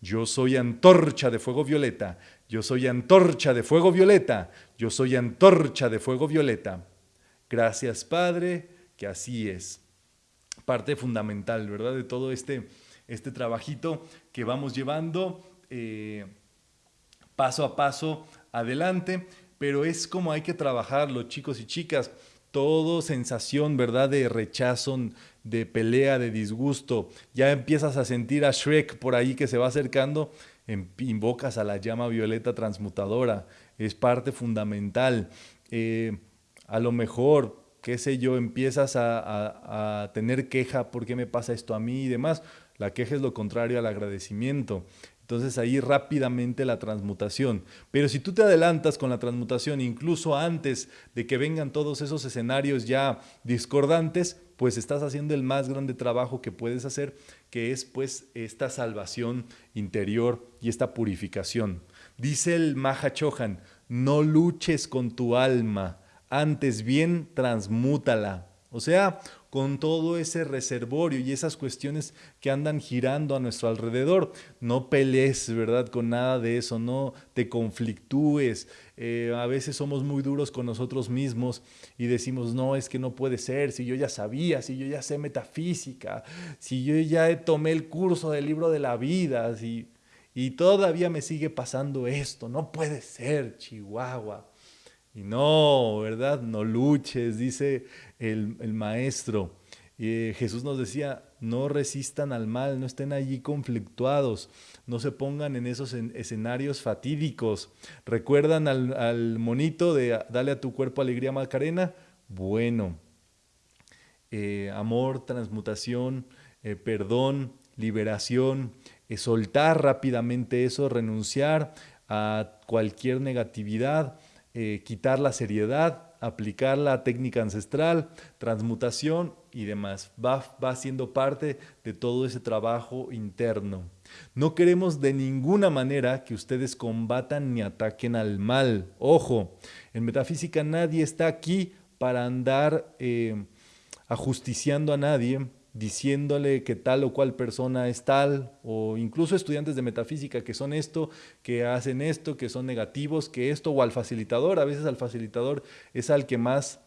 Yo soy antorcha de fuego violeta, yo soy antorcha de fuego violeta, yo soy antorcha de fuego violeta. Gracias Padre, que así es. Parte fundamental, ¿verdad? De todo este, este trabajito que vamos llevando eh, paso a paso adelante, pero es como hay que trabajarlo, chicos y chicas. Todo sensación, ¿verdad? De rechazo, de pelea, de disgusto. Ya empiezas a sentir a Shrek por ahí que se va acercando, em, invocas a la llama violeta transmutadora. Es parte fundamental. Eh, a lo mejor, qué sé yo, empiezas a, a tener queja, ¿por qué me pasa esto a mí y demás? La queja es lo contrario al agradecimiento. Entonces ahí rápidamente la transmutación. Pero si tú te adelantas con la transmutación incluso antes de que vengan todos esos escenarios ya discordantes, pues estás haciendo el más grande trabajo que puedes hacer, que es pues esta salvación interior y esta purificación. Dice el Maha Chohan, no luches con tu alma, antes bien transmútala. O sea, con todo ese reservorio y esas cuestiones que andan girando a nuestro alrededor. No pelees, ¿verdad? Con nada de eso, no te conflictúes. Eh, a veces somos muy duros con nosotros mismos y decimos, no, es que no puede ser, si yo ya sabía, si yo ya sé metafísica, si yo ya tomé el curso del libro de la vida, y todavía me sigue pasando esto, no puede ser, Chihuahua. Y no, ¿verdad? No luches, dice el, maestro. y Jesús nos decía, no resistan al mal, no estén allí conflictuados, no se pongan en esos escenarios fatídicos. ¿Recuerdan al, monito de Dale a tu cuerpo alegría Macarena? Bueno, eh, amor, transmutación, eh, perdón, liberación, eh, soltar rápidamente eso, renunciar a cualquier negatividad, quitar la seriedad, aplicar la técnica ancestral, transmutación y demás. Va, va siendo parte de todo ese trabajo interno. No queremos de ninguna manera que ustedes combatan ni ataquen al mal. Ojo, en metafísica nadie está aquí para andar eh, ajusticiando a nadie, diciéndole que tal o cual persona es tal, o incluso estudiantes de metafísica que son esto, que hacen esto, que son negativos, que esto, o al facilitador, a veces al facilitador es al que más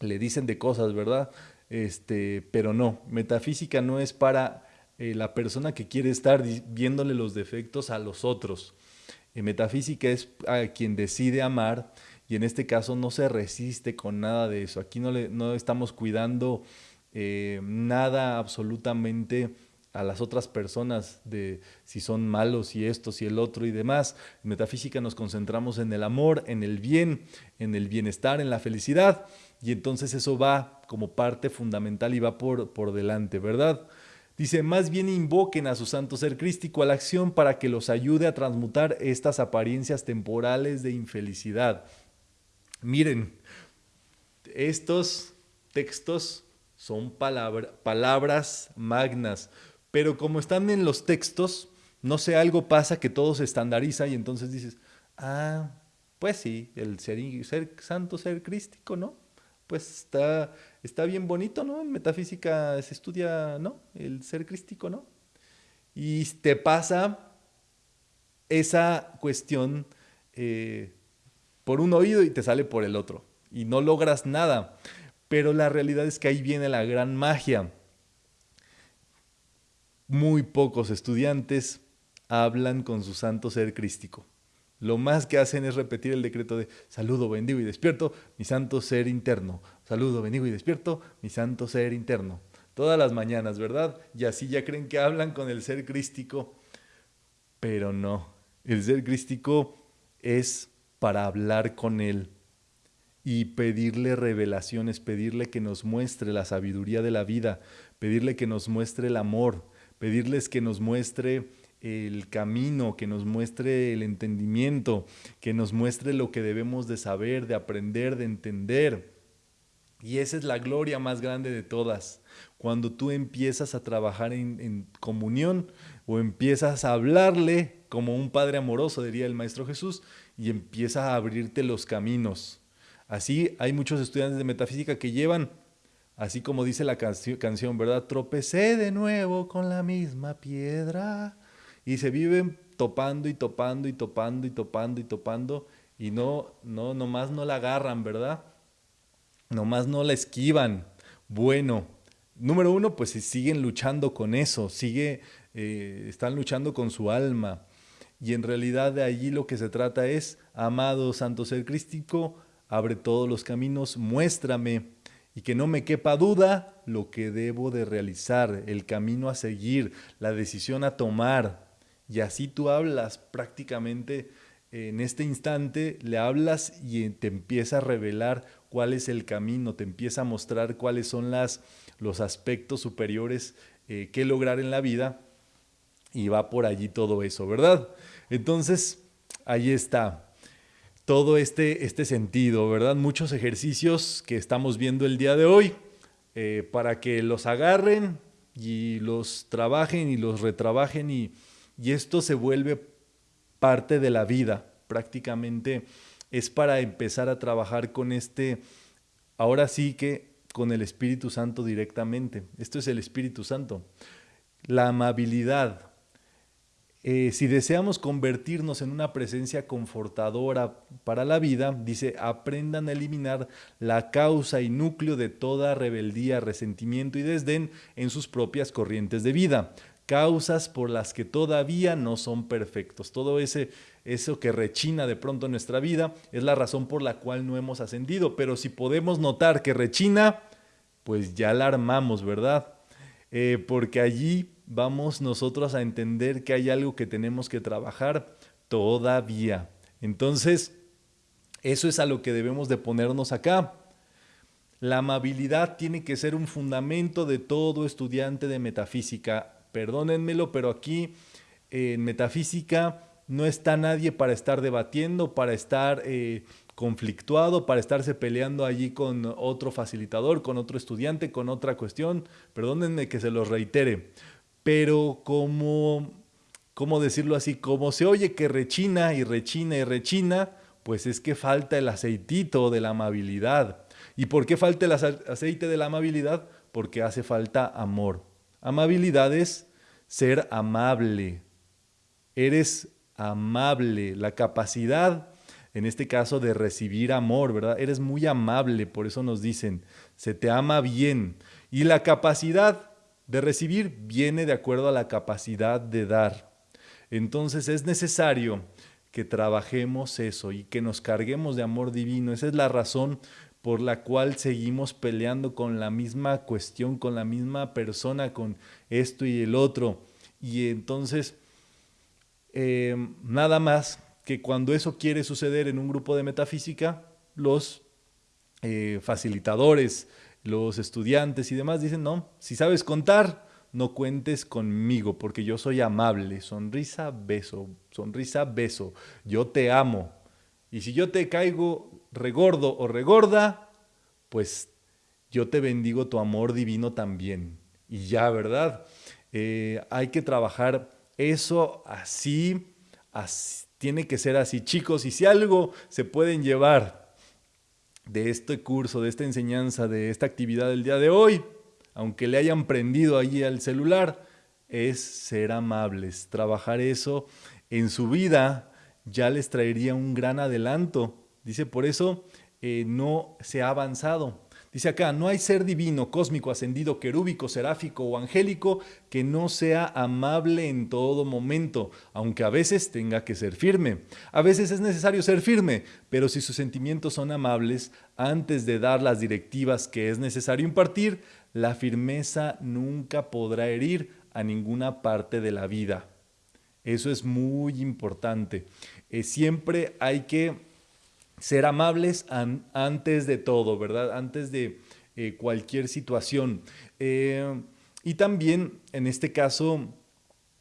le dicen de cosas, ¿verdad? Este, pero no, metafísica no es para eh, la persona que quiere estar viéndole los defectos a los otros. Eh, metafísica es a quien decide amar y en este caso no se resiste con nada de eso. Aquí no, le, no estamos cuidando eh, nada absolutamente a las otras personas de si son malos y esto, si el otro y demás. En metafísica nos concentramos en el amor, en el bien, en el bienestar, en la felicidad y entonces eso va como parte fundamental y va por, por delante, ¿verdad? Dice, más bien invoquen a su santo ser crístico a la acción para que los ayude a transmutar estas apariencias temporales de infelicidad. Miren, estos textos son palabras magnas, pero como están en los textos, no sé, algo pasa que todo se estandariza y entonces dices, ah, pues sí, el ser, ser santo, ser crístico, ¿no? Pues está, está bien bonito, ¿no? En metafísica se estudia, ¿no? El ser crístico, ¿no? Y te pasa esa cuestión eh, por un oído y te sale por el otro y no logras nada. Pero la realidad es que ahí viene la gran magia. Muy pocos estudiantes hablan con su santo ser crístico. Lo más que hacen es repetir el decreto de saludo, bendigo y despierto mi santo ser interno. Saludo, bendigo y despierto mi santo ser interno. Todas las mañanas, ¿verdad? Y así ya creen que hablan con el ser crístico. Pero no, el ser crístico es para hablar con él y pedirle revelaciones, pedirle que nos muestre la sabiduría de la vida, pedirle que nos muestre el amor, pedirles que nos muestre el camino, que nos muestre el entendimiento, que nos muestre lo que debemos de saber, de aprender, de entender. Y esa es la gloria más grande de todas. Cuando tú empiezas a trabajar en, comunión o empiezas a hablarle como un Padre amoroso, diría el Maestro Jesús, y empiezas a abrirte los caminos. Así hay muchos estudiantes de metafísica que llevan, así como dice la canción, ¿verdad? Tropecé de nuevo con la misma piedra y se viven topando y topando y topando y topando y topando y no, no, nomás no la agarran, ¿verdad? Nomás no la esquivan. Bueno, número uno, pues siguen luchando con eso, sigue, eh, están luchando con su alma. Y en realidad de allí lo que se trata es, amado Santo Ser Crístico, abre todos los caminos, muéstrame y que no me quepa duda lo que debo de realizar, el camino a seguir, la decisión a tomar. Y así tú hablas prácticamente en este instante, le hablas y te empieza a revelar cuál es el camino, te empieza a mostrar cuáles son las, los aspectos superiores eh, que lograr en la vida y va por allí todo eso, ¿verdad? Entonces, ahí está todo este, este sentido, ¿verdad? Muchos ejercicios que estamos viendo el día de hoy eh, para que los agarren y los trabajen y los retrabajen y y esto se vuelve parte de la vida. Prácticamente es para empezar a trabajar con este, ahora sí que con el Espíritu Santo directamente. Esto es el Espíritu Santo. La amabilidad. Eh, si deseamos convertirnos en una presencia confortadora para la vida, dice, aprendan a eliminar la causa y núcleo de toda rebeldía, resentimiento y desdén en sus propias corrientes de vida causas por las que todavía no son perfectos. Todo ese, eso que rechina de pronto en nuestra vida es la razón por la cual no hemos ascendido. Pero si podemos notar que rechina, pues ya la armamos, ¿verdad? Eh, porque allí vamos nosotros a entender que hay algo que tenemos que trabajar todavía. Entonces, eso es a lo que debemos de ponernos acá. La amabilidad tiene que ser un fundamento de todo estudiante de metafísica perdónenmelo, pero aquí en metafísica no está nadie para estar debatiendo, para estar eh, conflictuado, para estarse peleando allí con otro facilitador, con otro estudiante, con otra cuestión. Perdónenme que se los reitere, pero como, ¿cómo decirlo así? Como se oye que rechina y rechina y rechina, pues es que falta el aceitito de la amabilidad. ¿Y por qué falta el aceite de la amabilidad? Porque hace falta amor. Amabilidad es ser amable. Eres amable. La capacidad, en este caso, de recibir amor, ¿verdad? Eres muy amable, por eso nos dicen, se te ama bien. Y la capacidad de recibir viene de acuerdo a la capacidad de dar. Entonces es necesario que trabajemos eso y que nos carguemos de amor divino. Esa es la razón por la cual seguimos peleando con la misma cuestión, con la misma persona, con esto y el otro. Y entonces, eh, nada más que cuando eso quiere suceder en un grupo de metafísica, los eh, facilitadores, los estudiantes y demás dicen, no, si sabes contar, no cuentes conmigo, porque yo soy amable, sonrisa, beso, sonrisa, beso, yo te amo. Y si yo te caigo regordo o regorda, pues yo te bendigo tu amor divino también. Y ya, ¿verdad? Eh, hay que trabajar eso así, así, tiene que ser así. Chicos, y si algo se pueden llevar de este curso, de esta enseñanza, de esta actividad del día de hoy, aunque le hayan prendido allí al celular, es ser amables. Trabajar eso en su vida ya les traería un gran adelanto Dice, por eso eh, no se ha avanzado. Dice acá, no hay ser divino, cósmico, ascendido, querúbico, seráfico o angélico que no sea amable en todo momento, aunque a veces tenga que ser firme. A veces es necesario ser firme, pero si sus sentimientos son amables, antes de dar las directivas que es necesario impartir, la firmeza nunca podrá herir a ninguna parte de la vida. Eso es muy importante. Eh, siempre hay que ser amables antes de todo, ¿verdad? Antes de eh, cualquier situación. Eh, y también, en este caso,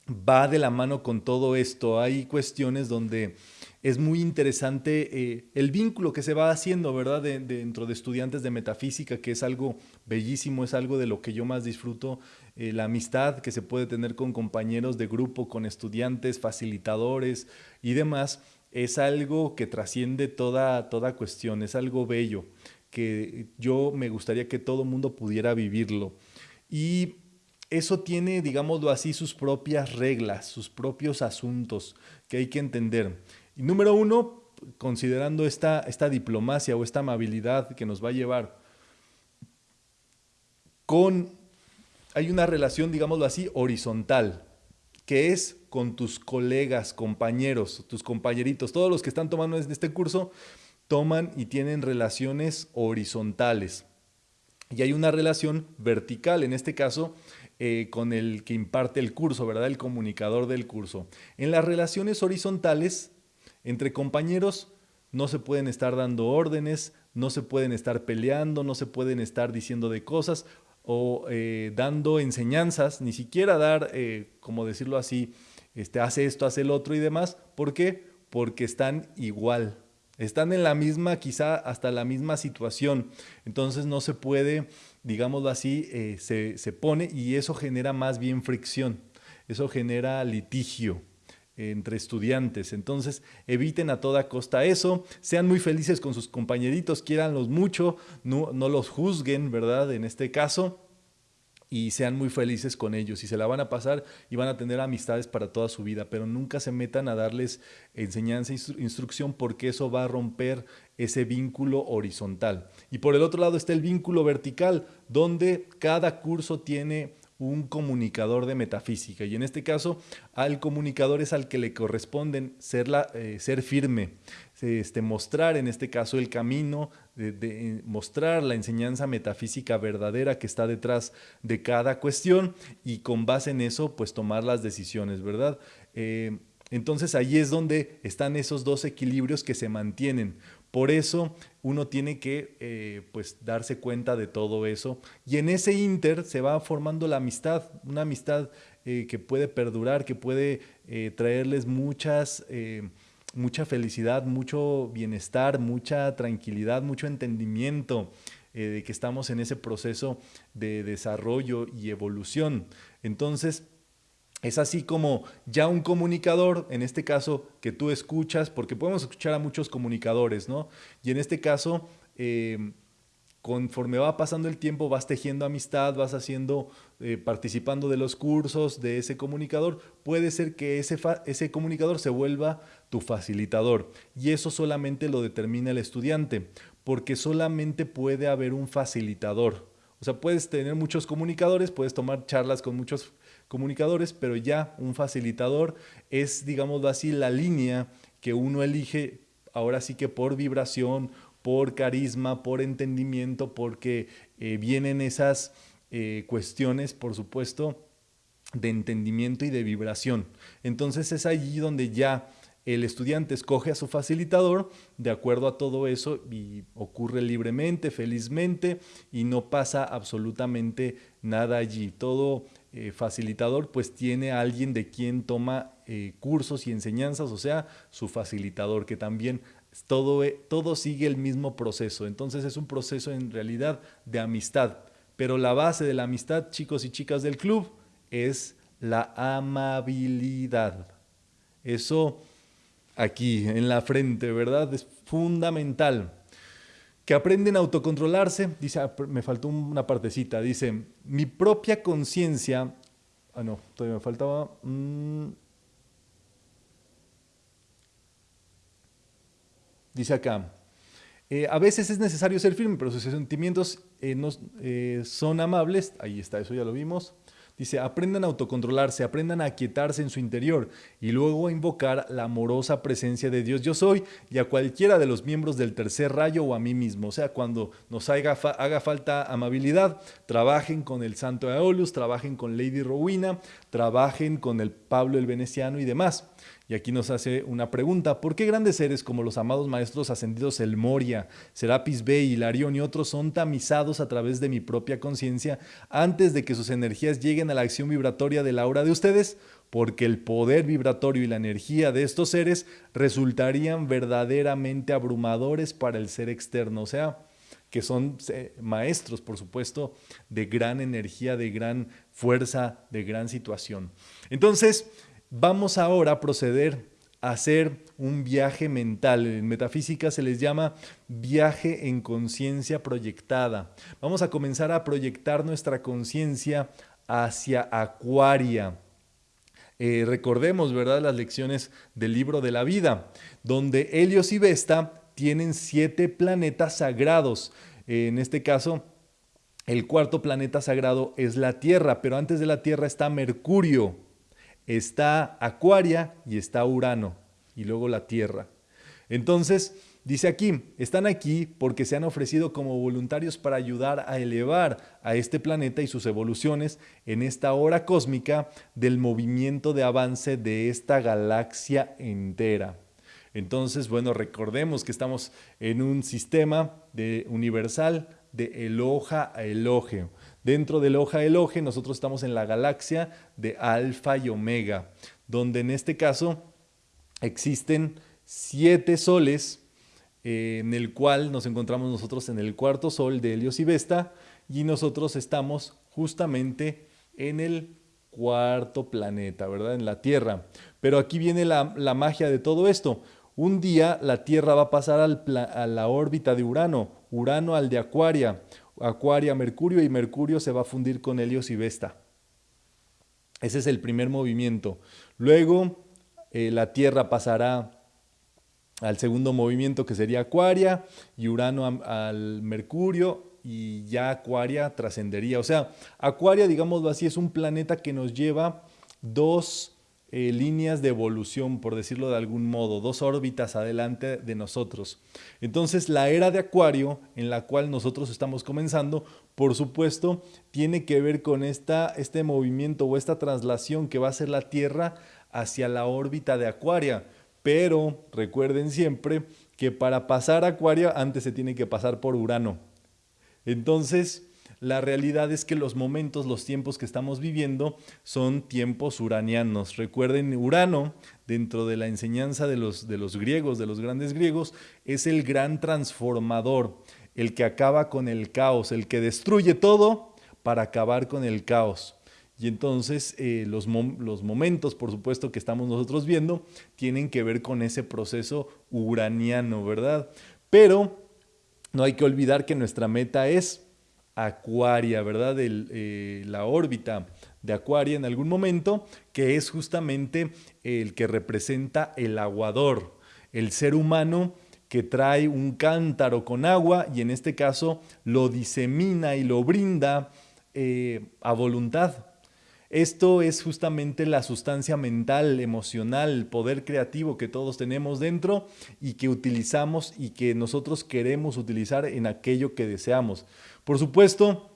va de la mano con todo esto. Hay cuestiones donde es muy interesante eh, el vínculo que se va haciendo, ¿verdad? dentro de estudiantes de metafísica, que es algo bellísimo, es algo de lo que yo más disfruto, la amistad que se puede tener con compañeros de grupo, con estudiantes, facilitadores y demás es algo que trasciende toda, toda cuestión, es algo bello, que yo me gustaría que todo mundo pudiera vivirlo. Y eso tiene, digámoslo así, sus propias reglas, sus propios asuntos que hay que entender. Y número uno, considerando esta, esta diplomacia o esta amabilidad que nos va a llevar con, hay una relación, digámoslo así, horizontal que es con tus colegas, compañeros, tus compañeritos, todos los que están tomando este curso, toman y tienen relaciones horizontales. Y hay una relación vertical, en este caso, eh, con el que imparte el curso, ¿verdad? El comunicador del curso. En las relaciones horizontales, entre compañeros, no se pueden estar dando órdenes, no se pueden estar peleando, no se pueden estar diciendo de cosas o eh, dando enseñanzas, ni siquiera dar, eh, como decirlo así, este, hace esto, hace el otro y demás. ¿Por qué? Porque están igual, están en la misma, quizá hasta la misma situación. Entonces no se puede, digámoslo así, eh, se, se pone y eso genera más bien fricción, eso genera litigio entre estudiantes. Entonces, eviten a toda costa eso, sean muy felices con sus compañeritos, quiéranlos mucho, no, no los juzguen, ¿verdad? En este caso, y sean muy felices con ellos y se la van a pasar y van a tener amistades para toda su vida, pero nunca se metan a darles enseñanza e instrucción porque eso va a romper ese vínculo horizontal. Y por el otro lado está el vínculo vertical, donde cada curso tiene un comunicador de metafísica. Y en este caso, al comunicador es al que le corresponden ser, la, eh, ser firme, este, mostrar en este caso el camino, de, mostrar la enseñanza metafísica verdadera que está detrás de cada cuestión y con base en eso, pues tomar las decisiones, ¿verdad? Eh, entonces ahí es donde están esos dos equilibrios que se mantienen. Por eso uno tiene que eh, pues darse cuenta de todo eso y en ese inter se va formando la amistad, una amistad eh, que puede perdurar, que puede traerles muchas, mucha felicidad, mucho bienestar, mucha tranquilidad, mucho entendimiento de que estamos en ese proceso de desarrollo y evolución. Entonces, es así como ya un comunicador, en este caso que tú escuchas, porque podemos escuchar a muchos comunicadores, ¿no? Y en este caso, em, conforme va pasando el tiempo, vas tejiendo amistad, vas haciendo, eh, participando de los cursos de ese comunicador, puede ser que ese, ese comunicador se vuelva tu facilitador. Y eso solamente lo determina el estudiante, porque solamente puede haber un facilitador. O sea, puedes tener muchos comunicadores, puedes tomar charlas con muchos comunicadores, pero ya un facilitador es, digamos así, la línea que uno elige ahora sí que por vibración, por carisma, por entendimiento, porque eh, vienen esas eh, cuestiones, por supuesto, de entendimiento y de vibración. Entonces es allí donde ya el estudiante escoge a su facilitador de acuerdo a todo eso y ocurre libremente, felizmente y no pasa absolutamente nada allí. Todo eh, facilitador pues tiene a alguien de quien toma cursos y enseñanzas, o sea, su facilitador, que también todo, eh, todo sigue el mismo proceso. Entonces es un proceso en realidad de amistad. Pero la base de la amistad, chicos y chicas del club, es la amabilidad. Eso aquí en la frente, ¿verdad? Es fundamental que aprenden a autocontrolarse, dice, ah, me faltó una partecita, dice, mi propia conciencia, ah no, todavía me faltaba, mm, dice acá, Eh, a veces es necesario ser firme, pero sus sentimientos eh, no, eh, son amables. Ahí está, eso ya lo vimos. Dice, aprendan a autocontrolarse, aprendan a aquietarse en su interior y luego a invocar la amorosa presencia de Dios yo soy y a cualquiera de los miembros del tercer rayo o a mí mismo. O sea, cuando nos haga, haga falta amabilidad, trabajen con el Santo Aeolus, trabajen con Lady Rowena, trabajen con el Pablo el Veneciano y demás. Y aquí nos hace una pregunta, ¿por qué grandes seres como los amados maestros ascendidos El Moria, Serapis Bey, Hilarión y otros son tamizados a través de mi propia conciencia antes de que sus energías lleguen a la acción vibratoria de la aura de ustedes? Porque el poder vibratorio y la energía de estos seres resultarían verdaderamente abrumadores para el ser externo, o sea, que son eh, maestros, por supuesto, de gran energía, de gran fuerza, de gran situación. Entonces, Vamos ahora a proceder a hacer un viaje mental. En metafísica se les llama viaje en conciencia proyectada. Vamos a comenzar a proyectar nuestra conciencia hacia Acuaria. Eh, recordemos, ¿verdad?, las lecciones del libro de la vida, donde Helios y Vesta tienen siete planetas sagrados. en este caso, el cuarto planeta sagrado es la Tierra, pero antes de la Tierra está Mercurio está Acuaria y está Urano, y luego la Tierra. Entonces, dice aquí, están aquí porque se han ofrecido como voluntarios para ayudar a elevar a este planeta y sus evoluciones en esta hora cósmica del movimiento de avance de esta galaxia entera. Entonces, bueno, recordemos que estamos en un sistema de universal de eloja a eloge. Dentro del hoja eloge nosotros estamos en la galaxia de Alfa y Omega, donde en este caso existen siete soles, eh, en el cual nos encontramos nosotros en el cuarto sol de Helios y Vesta, y nosotros estamos justamente en el cuarto planeta, ¿verdad? En la Tierra. Pero aquí viene la, la magia de todo esto. Un día la Tierra va a pasar a la órbita de Urano, Urano al de Acuaria, Acuaria Mercurio y Mercurio se va a fundir con Helios y Vesta. Ese es el primer movimiento. Luego eh, la Tierra pasará al segundo movimiento que sería Acuaria y Urano al Mercurio y ya Acuaria trascendería. O sea, Acuaria, digámoslo así, es un planeta que nos lleva dos eh, líneas de evolución, por decirlo de algún modo, dos órbitas adelante de nosotros. Entonces, la era de Acuario, en la cual nosotros estamos comenzando, por supuesto, tiene que ver con esta, este movimiento o esta traslación que va a ser la Tierra hacia la órbita de Acuaria. Pero recuerden siempre que para pasar a Acuario antes se tiene que pasar por Urano. Entonces, la realidad es que los momentos, los tiempos que estamos viviendo son tiempos uranianos. Recuerden, Urano, dentro de la enseñanza de los, de los griegos, de los grandes griegos, es el gran transformador, el que acaba con el caos, el que destruye todo para acabar con el caos. Y entonces eh, los, los, momentos, por supuesto, que estamos nosotros viendo, tienen que ver con ese proceso uraniano, ¿verdad? Pero no hay que olvidar que nuestra meta es Acuaria, ¿verdad? Eh, la órbita de Acuaria en algún momento, que es justamente el que representa el aguador, el ser humano que trae un cántaro con agua y en este caso lo disemina y lo brinda eh, a voluntad. Esto es justamente la sustancia mental, emocional, poder creativo que todos tenemos dentro y que utilizamos y que nosotros queremos utilizar en aquello que deseamos. Por supuesto,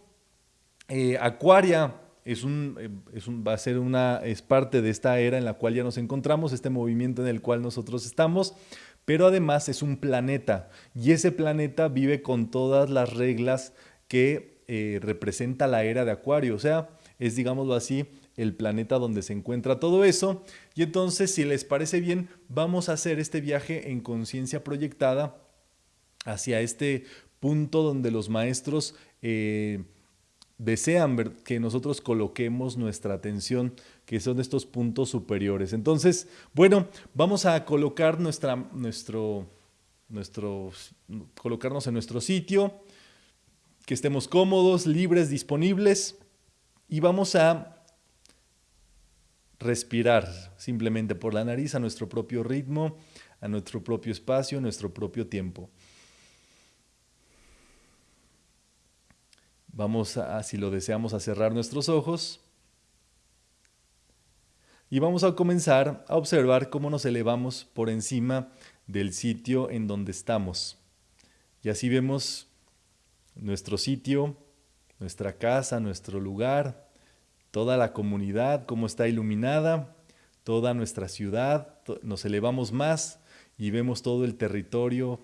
eh, Acuaria eh, es un, va a ser una, es parte de esta era en la cual ya nos encontramos, este movimiento en el cual nosotros estamos, pero además es un planeta y ese planeta vive con todas las reglas que eh, representa la era de Acuario, o sea, es digámoslo así, el planeta donde se encuentra todo eso. Y entonces, si les parece bien, vamos a hacer este viaje en conciencia proyectada hacia este punto donde los maestros eh, desean que nosotros coloquemos nuestra atención, que son estos puntos superiores. Entonces, bueno, vamos a colocar nuestra, nuestro, nuestro, colocarnos en nuestro sitio, que estemos cómodos, libres, disponibles, y vamos a respirar simplemente por la nariz a nuestro propio ritmo, a nuestro propio espacio, a nuestro propio tiempo. Vamos a, si lo deseamos, a cerrar nuestros ojos. Y vamos a comenzar a observar cómo nos elevamos por encima del sitio en donde estamos. Y así vemos nuestro sitio, nuestra casa, nuestro lugar, toda la comunidad, cómo está iluminada, toda nuestra ciudad. Nos elevamos más y vemos todo el territorio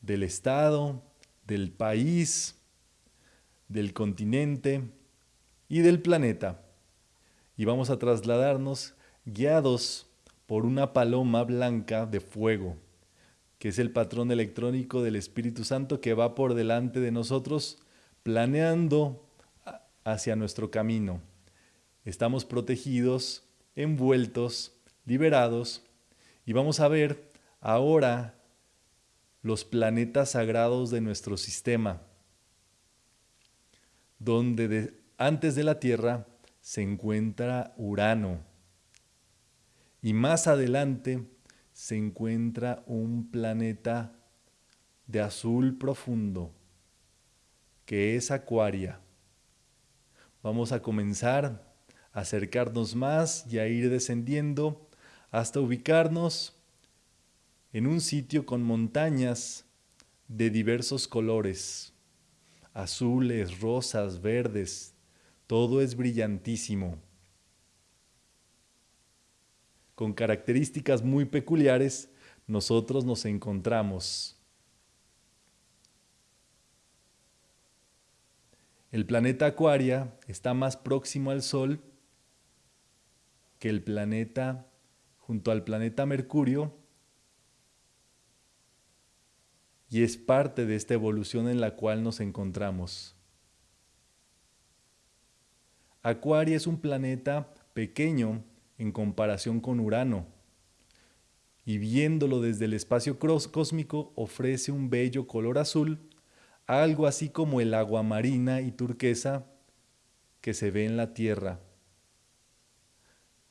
del estado, del país, del continente y del planeta. Y vamos a trasladarnos guiados por una paloma blanca de fuego, que es el patrón electrónico del Espíritu Santo que va por delante de nosotros planeando hacia nuestro camino. Estamos protegidos, envueltos, liberados y vamos a ver ahora los planetas sagrados de nuestro sistema donde antes de la Tierra se encuentra Urano y más adelante se encuentra un planeta de azul profundo que es Acuaria. Vamos a comenzar a acercarnos más y a ir descendiendo hasta ubicarnos en un sitio con montañas de diversos colores azules, rosas, verdes, todo es brillantísimo. Con características muy peculiares, nosotros nos encontramos. El planeta Acuaria está más próximo al Sol que el planeta junto al planeta Mercurio y es parte de esta evolución en la cual nos encontramos. Acuaria es un planeta pequeño en comparación con Urano, y viéndolo desde el espacio cósmico ofrece un bello color azul, algo así como el agua marina y turquesa que se ve en la Tierra.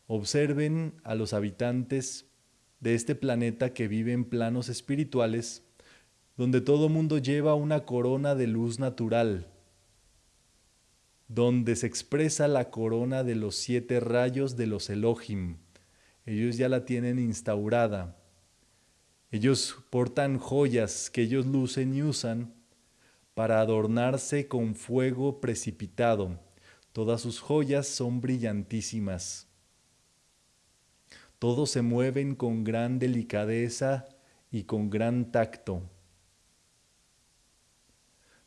Observen a los habitantes de este planeta que viven en planos espirituales donde todo mundo lleva una corona de luz natural, donde se expresa la corona de los siete rayos de los Elohim. Ellos ya la tienen instaurada. Ellos portan joyas que ellos lucen y usan para adornarse con fuego precipitado. Todas sus joyas son brillantísimas. Todos se mueven con gran delicadeza y con gran tacto.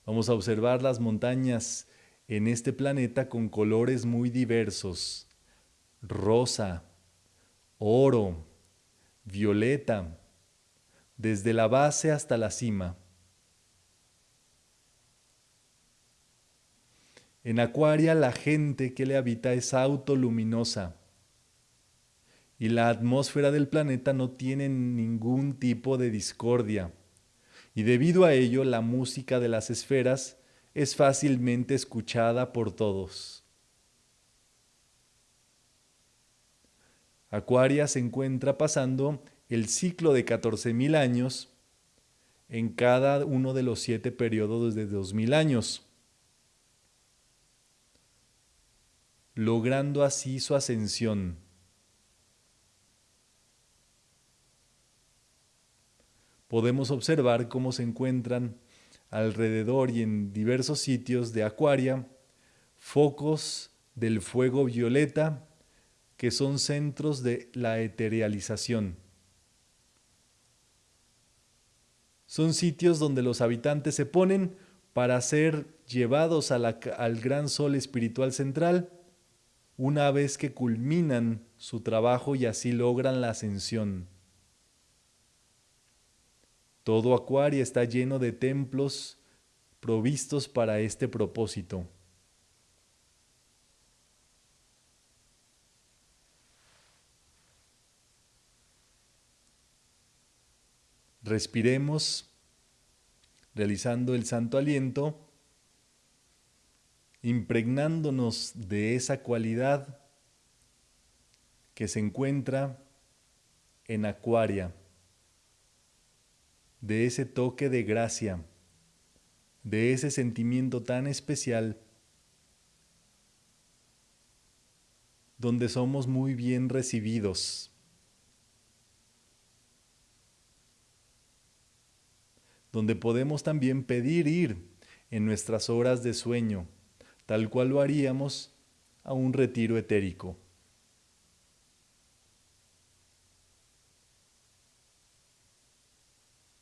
Vamos a observar las montañas en este planeta con colores muy diversos. Rosa, oro, violeta, desde la base hasta la cima. En Acuaria la gente que le habita es autoluminosa y la atmósfera del planeta no tiene ningún tipo de discordia y debido a ello la música de las esferas es fácilmente escuchada por todos. Acuaria se encuentra pasando el ciclo de 14.000 años en cada uno de los siete periodos de 2.000 años, logrando así su ascensión. Podemos observar cómo se encuentran alrededor y en diversos sitios de Acuaria focos del fuego violeta que son centros de la eterialización. Son sitios donde los habitantes se ponen para ser llevados al gran sol espiritual central una vez que culminan su trabajo y así logran la ascensión. Todo Acuaria está lleno de templos provistos para este propósito. Respiremos realizando el santo aliento, impregnándonos de esa cualidad que se encuentra en Acuaria de ese toque de gracia, de ese sentimiento tan especial donde somos muy bien recibidos. donde podemos también pedir ir en nuestras horas de sueño, tal cual lo haríamos a un retiro etérico.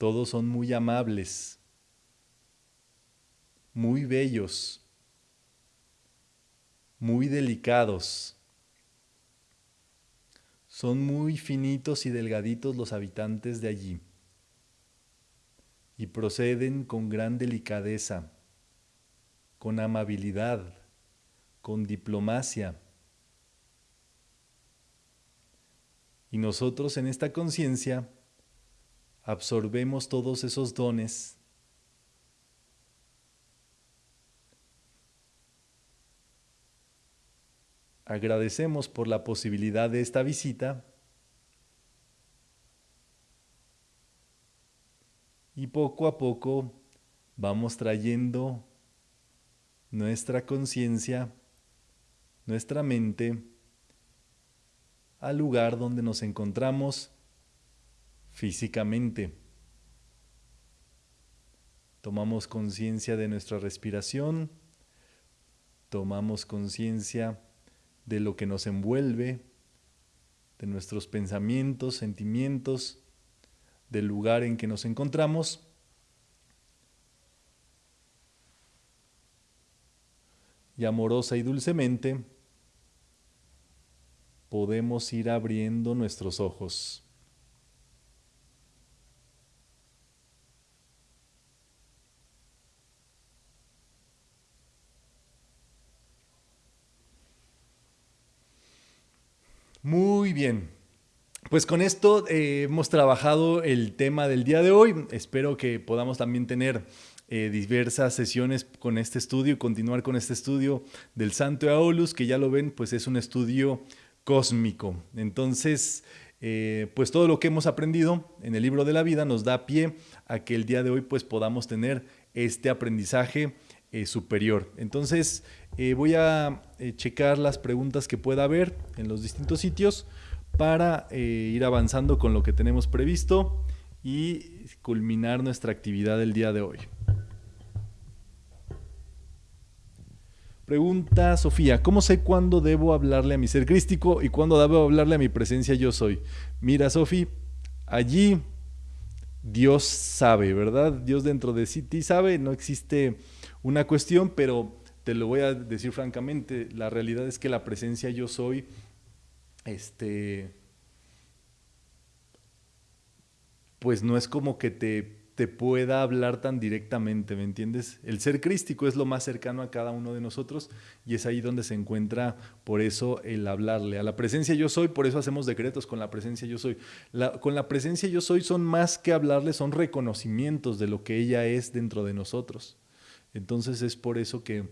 Todos son muy amables, muy bellos, muy delicados. Son muy finitos y delgaditos los habitantes de allí y proceden con gran delicadeza, con amabilidad, con diplomacia. Y nosotros en esta conciencia absorbemos todos esos dones agradecemos por la posibilidad de esta visita y poco a poco vamos trayendo nuestra conciencia, nuestra mente, al lugar donde nos encontramos físicamente. Tomamos conciencia de nuestra respiración, tomamos conciencia de lo que nos envuelve, de nuestros pensamientos, sentimientos, del lugar en que nos encontramos. Y amorosa y dulcemente podemos ir abriendo nuestros ojos. Muy bien. Pues con esto eh, hemos trabajado el tema del día de hoy. Espero que podamos también tener eh, diversas sesiones con este estudio y continuar con este estudio del Santo Aulus, que ya lo ven, pues es un estudio cósmico. Entonces, eh, pues todo lo que hemos aprendido en el libro de la vida nos da pie a que el día de hoy pues podamos tener este aprendizaje superior. Entonces, voy a checar las preguntas que pueda haber en los distintos sitios para eh, ir avanzando con lo que tenemos previsto y culminar nuestra actividad del día de hoy. Pregunta Sofía, ¿cómo sé cuándo debo hablarle a mi ser crístico y cuándo debo hablarle a mi presencia yo soy? Mira, Sofía, allí Dios sabe, ¿verdad? Dios dentro de sí ti sabe, no existe una cuestión, pero te lo voy a decir francamente, la realidad es que la presencia yo soy este, pues no es como que te, te pueda hablar tan directamente, ¿me entiendes? El ser crístico es lo más cercano a cada uno de nosotros y es ahí donde se encuentra por eso el hablarle. A la presencia yo soy, por eso hacemos decretos con la presencia yo soy. con la presencia yo soy son más que hablarle, son reconocimientos de lo que ella es dentro de nosotros. Entonces es por eso que,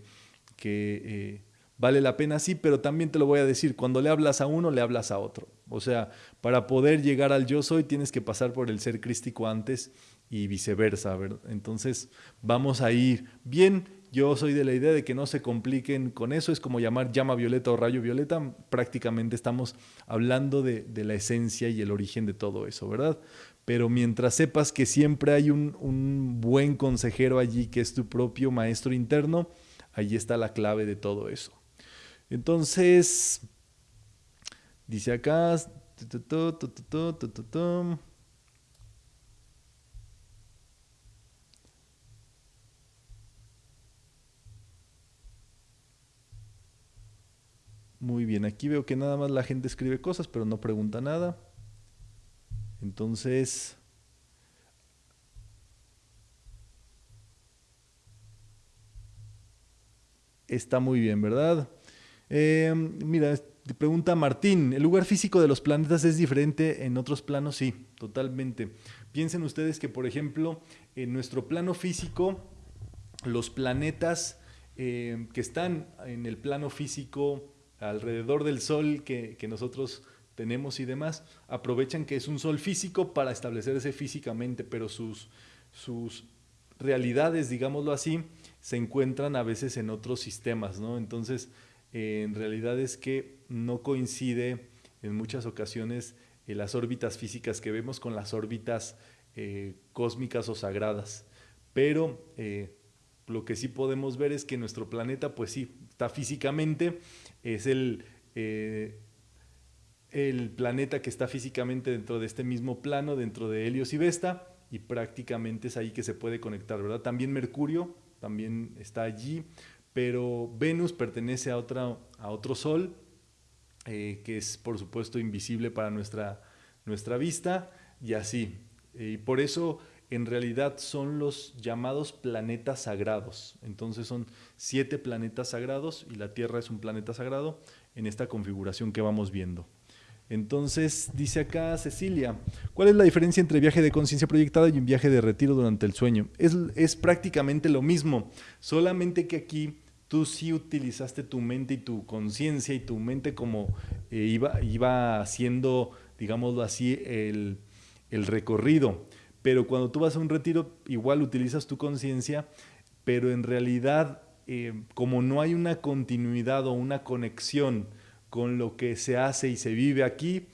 que eh, vale la pena, sí, pero también te lo voy a decir, cuando le hablas a uno, le hablas a otro. O sea, para poder llegar al yo soy, tienes que pasar por el ser crístico antes y viceversa. Entonces, vamos a ir bien. Yo soy de la idea de que no se compliquen con eso, es como llamar llama violeta o rayo violeta, prácticamente estamos hablando de, la esencia y el origen de todo eso, ¿verdad? Pero mientras sepas que siempre hay un, un buen consejero allí que es tu propio maestro interno, allí está la clave de todo eso. Entonces, dice acá, Muy bien, aquí veo que nada más la gente escribe cosas, pero no pregunta nada. Entonces, está muy bien, ¿verdad? Eh, mira, te pregunta Martín, ¿el lugar físico de los planetas es diferente en otros planos? Sí, totalmente. Piensen ustedes que, por ejemplo, en nuestro plano físico, los planetas eh, que están en el plano físico alrededor del Sol que, nosotros tenemos y demás, aprovechan que es un Sol físico para establecerse físicamente, pero sus, sus realidades, digámoslo así, se encuentran a veces en otros sistemas, ¿no? Entonces, eh, en realidad es que no coincide en muchas ocasiones eh, las órbitas físicas que vemos con las órbitas eh, cósmicas o sagradas. Pero lo que sí podemos ver es que nuestro planeta, pues sí, está físicamente, es el, el planeta que está físicamente dentro de este mismo plano, dentro de Helios y Vesta, y prácticamente es ahí que se puede conectar, ¿verdad? También Mercurio también está allí, pero Venus pertenece a, otra, a otro sol, eh, que es por supuesto invisible para nuestra, nuestra vista, y así. y por eso en realidad son los llamados planetas sagrados. Entonces son siete planetas sagrados y la Tierra es un planeta sagrado en esta configuración que vamos viendo. Entonces, dice acá Cecilia, ¿cuál es la diferencia entre viaje de conciencia proyectada y un viaje de retiro durante el sueño? Es, prácticamente lo mismo, solamente que aquí tú sí utilizaste tu mente y tu conciencia y tu mente como eh, iba, iba haciendo, digámoslo así, el, recorrido. Pero cuando tú vas a un retiro, igual utilizas tu conciencia, pero en realidad, eh, como no hay una continuidad o una conexión, con lo que se hace y se vive aquí,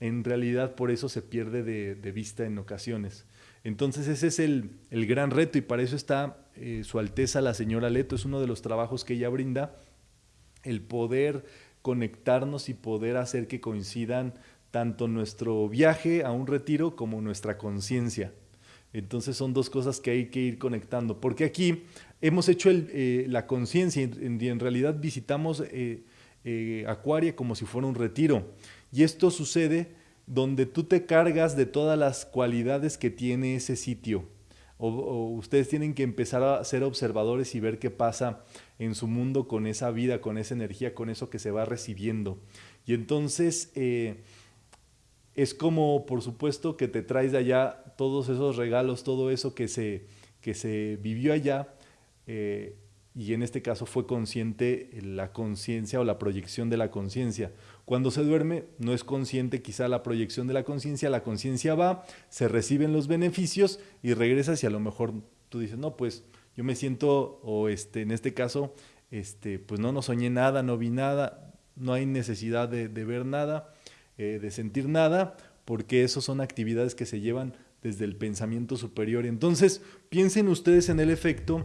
en realidad por eso se pierde de, vista en ocasiones. Entonces ese es el, gran reto y para eso está eh, Su Alteza la señora Leto, es uno de los trabajos que ella brinda, el poder conectarnos y poder hacer que coincidan tanto nuestro viaje a un retiro como nuestra conciencia. Entonces son dos cosas que hay que ir conectando, porque aquí hemos hecho eh, la conciencia y en, realidad visitamos eh, eh, Acuaria como si fuera un retiro. Y esto sucede donde tú te cargas de todas las cualidades que tiene ese sitio. O, ustedes tienen que empezar a ser observadores y ver qué pasa en su mundo con esa vida, con esa energía, con eso que se va recibiendo. Y entonces es como, por supuesto, que te traes de allá todos esos regalos, todo eso que se, que se vivió allá. Eh, y en este caso fue consciente la conciencia o la proyección de la conciencia. Cuando se duerme no es consciente quizá la proyección de la conciencia, la conciencia va, se reciben los beneficios y regresas y a lo mejor tú dices, no, pues yo me siento, o este, en este caso, este, pues no, no soñé nada, no vi nada, no hay necesidad de, ver nada, eh, de sentir nada, porque eso son actividades que se llevan desde el pensamiento superior. Entonces, piensen ustedes en el efecto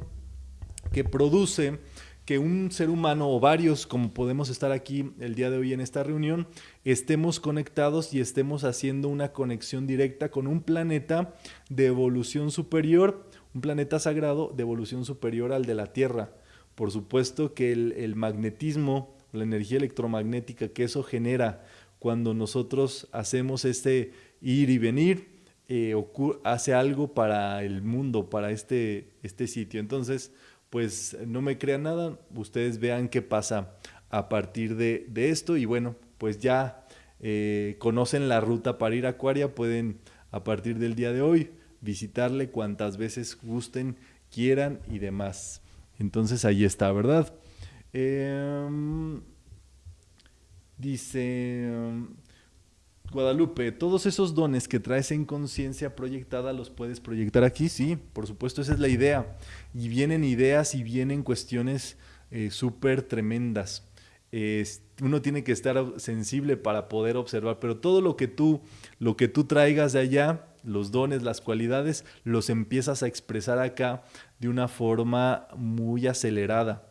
que produce que un ser humano o varios, como podemos estar aquí el día de hoy en esta reunión, estemos conectados y estemos haciendo una conexión directa con un planeta de evolución superior, un planeta sagrado de evolución superior al de la Tierra. Por supuesto que el, magnetismo, la energía electromagnética que eso genera cuando nosotros hacemos este ir y venir, eh, hace algo para el mundo, para este, este sitio. Entonces, pues no me crean nada, ustedes vean qué pasa a partir de, esto y bueno, pues ya eh, conocen la ruta para ir a Acuaria, pueden a partir del día de hoy visitarle cuantas veces gusten, quieran y demás. Entonces ahí está, ¿verdad? Em, dice, Guadalupe, todos esos dones que traes en conciencia proyectada los puedes proyectar aquí, sí, por supuesto, esa es la idea. Y vienen ideas y vienen cuestiones eh, súper tremendas. uno tiene que estar sensible para poder observar, pero todo lo que tú, lo que tú traigas de allá, los dones, las cualidades, los empiezas a expresar acá de una forma muy acelerada.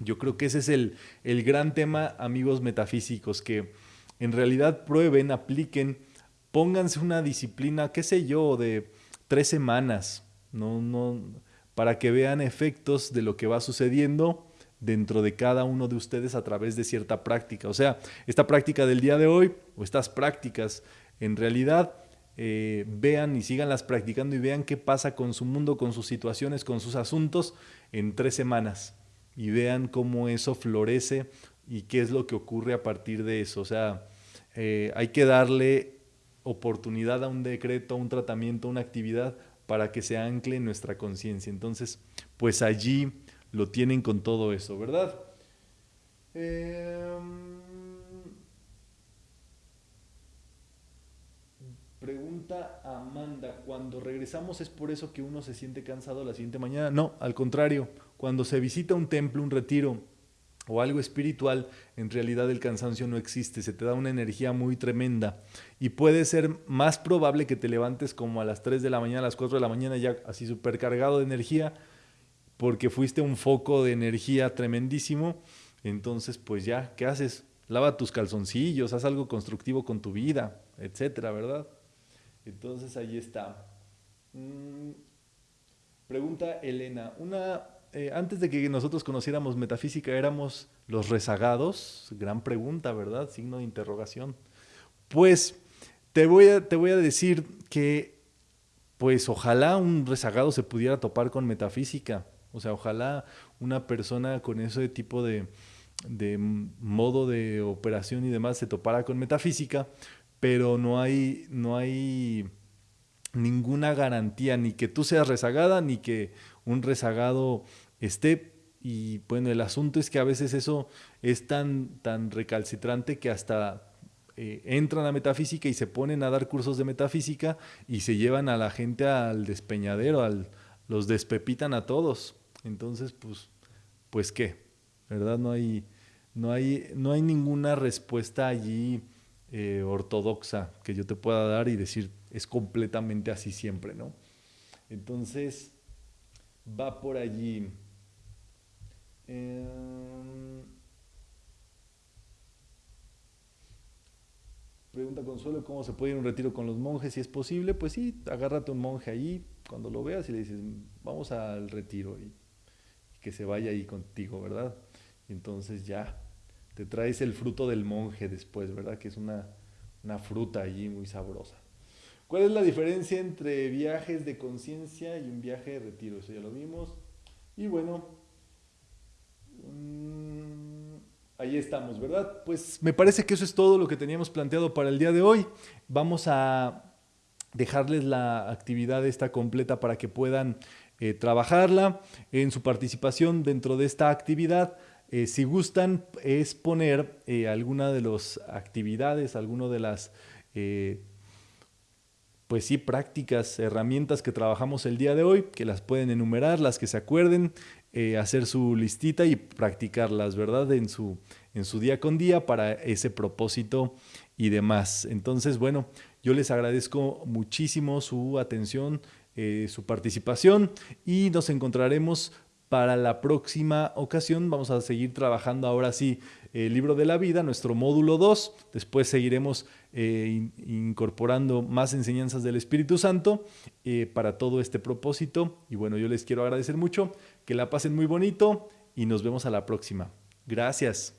Yo creo que ese es el, el gran tema, amigos metafísicos, que en realidad prueben, apliquen, pónganse una disciplina, qué sé yo, de tres semanas, no, no, para que vean efectos de lo que va sucediendo dentro de cada uno de ustedes a través de cierta práctica. O sea, esta práctica del día de hoy o estas prácticas, en realidad, eh, vean y síganlas practicando y vean qué pasa con su mundo, con sus situaciones, con sus asuntos en tres semanas. Y vean cómo eso florece y qué es lo que ocurre a partir de eso. O sea, eh, hay que darle oportunidad a un decreto, a un tratamiento, a una actividad para que se ancle en nuestra conciencia. Entonces, pues allí lo tienen con todo eso, ¿verdad? Em, pregunta Amanda, cuando regresamos es por eso que uno se siente cansado la siguiente mañana. No, al contrario, cuando se visita un templo, un retiro o algo espiritual, en realidad el cansancio no existe, se te da una energía muy tremenda y puede ser más probable que te levantes como a las 3 de la mañana, a las 4 de la mañana ya así supercargado de energía porque fuiste un foco de energía tremendísimo. Entonces, pues ya, ¿qué haces? Lava tus calzoncillos, haz algo constructivo con tu vida, etcétera, ¿verdad? Entonces ahí está. Mm, pregunta Elena, una, eh, antes de que nosotros conociéramos metafísica, éramos los rezagados. Gran pregunta, ¿verdad? Signo de interrogación. Pues te voy a, te voy a decir que, pues ojalá un rezagado se pudiera topar con metafísica. O sea, ojalá una persona con ese tipo de, de modo de operación y demás se topara con metafísica, pero no hay, no hay ninguna garantía, ni que tú seas rezagada, ni que un rezagado esté. Y bueno, el asunto es que a veces eso es tan, tan recalcitrante que hasta eh, entran a metafísica y se ponen a dar cursos de metafísica y se llevan a la gente al despeñadero, al, los despepitan a todos. Entonces, pues, pues qué, ¿verdad? No hay, no hay, no hay ninguna respuesta allí eh, ortodoxa que yo te pueda dar y decir es completamente así siempre, ¿no? Entonces, va por allí. Em, pregunta Consuelo, ¿cómo se puede ir a un retiro con los monjes? Si es posible, pues sí, agárrate un monje ahí cuando lo veas y le dices, vamos al retiro y, que se vaya ahí contigo, ¿verdad? Y entonces ya te traes el fruto del monje después, ¿verdad? Que es una, una fruta allí muy sabrosa. ¿Cuál es la diferencia entre viajes de conciencia y un viaje de retiro? Eso ya lo vimos. Y bueno, mm, ahí estamos, ¿verdad? Pues me parece que eso es todo lo que teníamos planteado para el día de hoy. Vamos a dejarles la actividad esta completa para que puedan eh, trabajarla en su participación dentro de esta actividad. Eh, si gustan, es poner eh, alguna de las actividades, alguna de las, pues sí, prácticas, herramientas que trabajamos el día de hoy, que las pueden enumerar, las que se acuerden, hacer su listita y practicarlas, ¿verdad? En su, en su día con día para ese propósito y demás. Entonces, bueno, yo les agradezco muchísimo su atención, eh, su participación y nos encontraremos para la próxima ocasión. Vamos a seguir trabajando ahora sí el libro de la vida, nuestro módulo 2. Después seguiremos eh, incorporando más enseñanzas del Espíritu Santo eh, para todo este propósito. Y bueno, yo les quiero agradecer mucho, que la pasen muy bonito y nos vemos a la próxima. Gracias.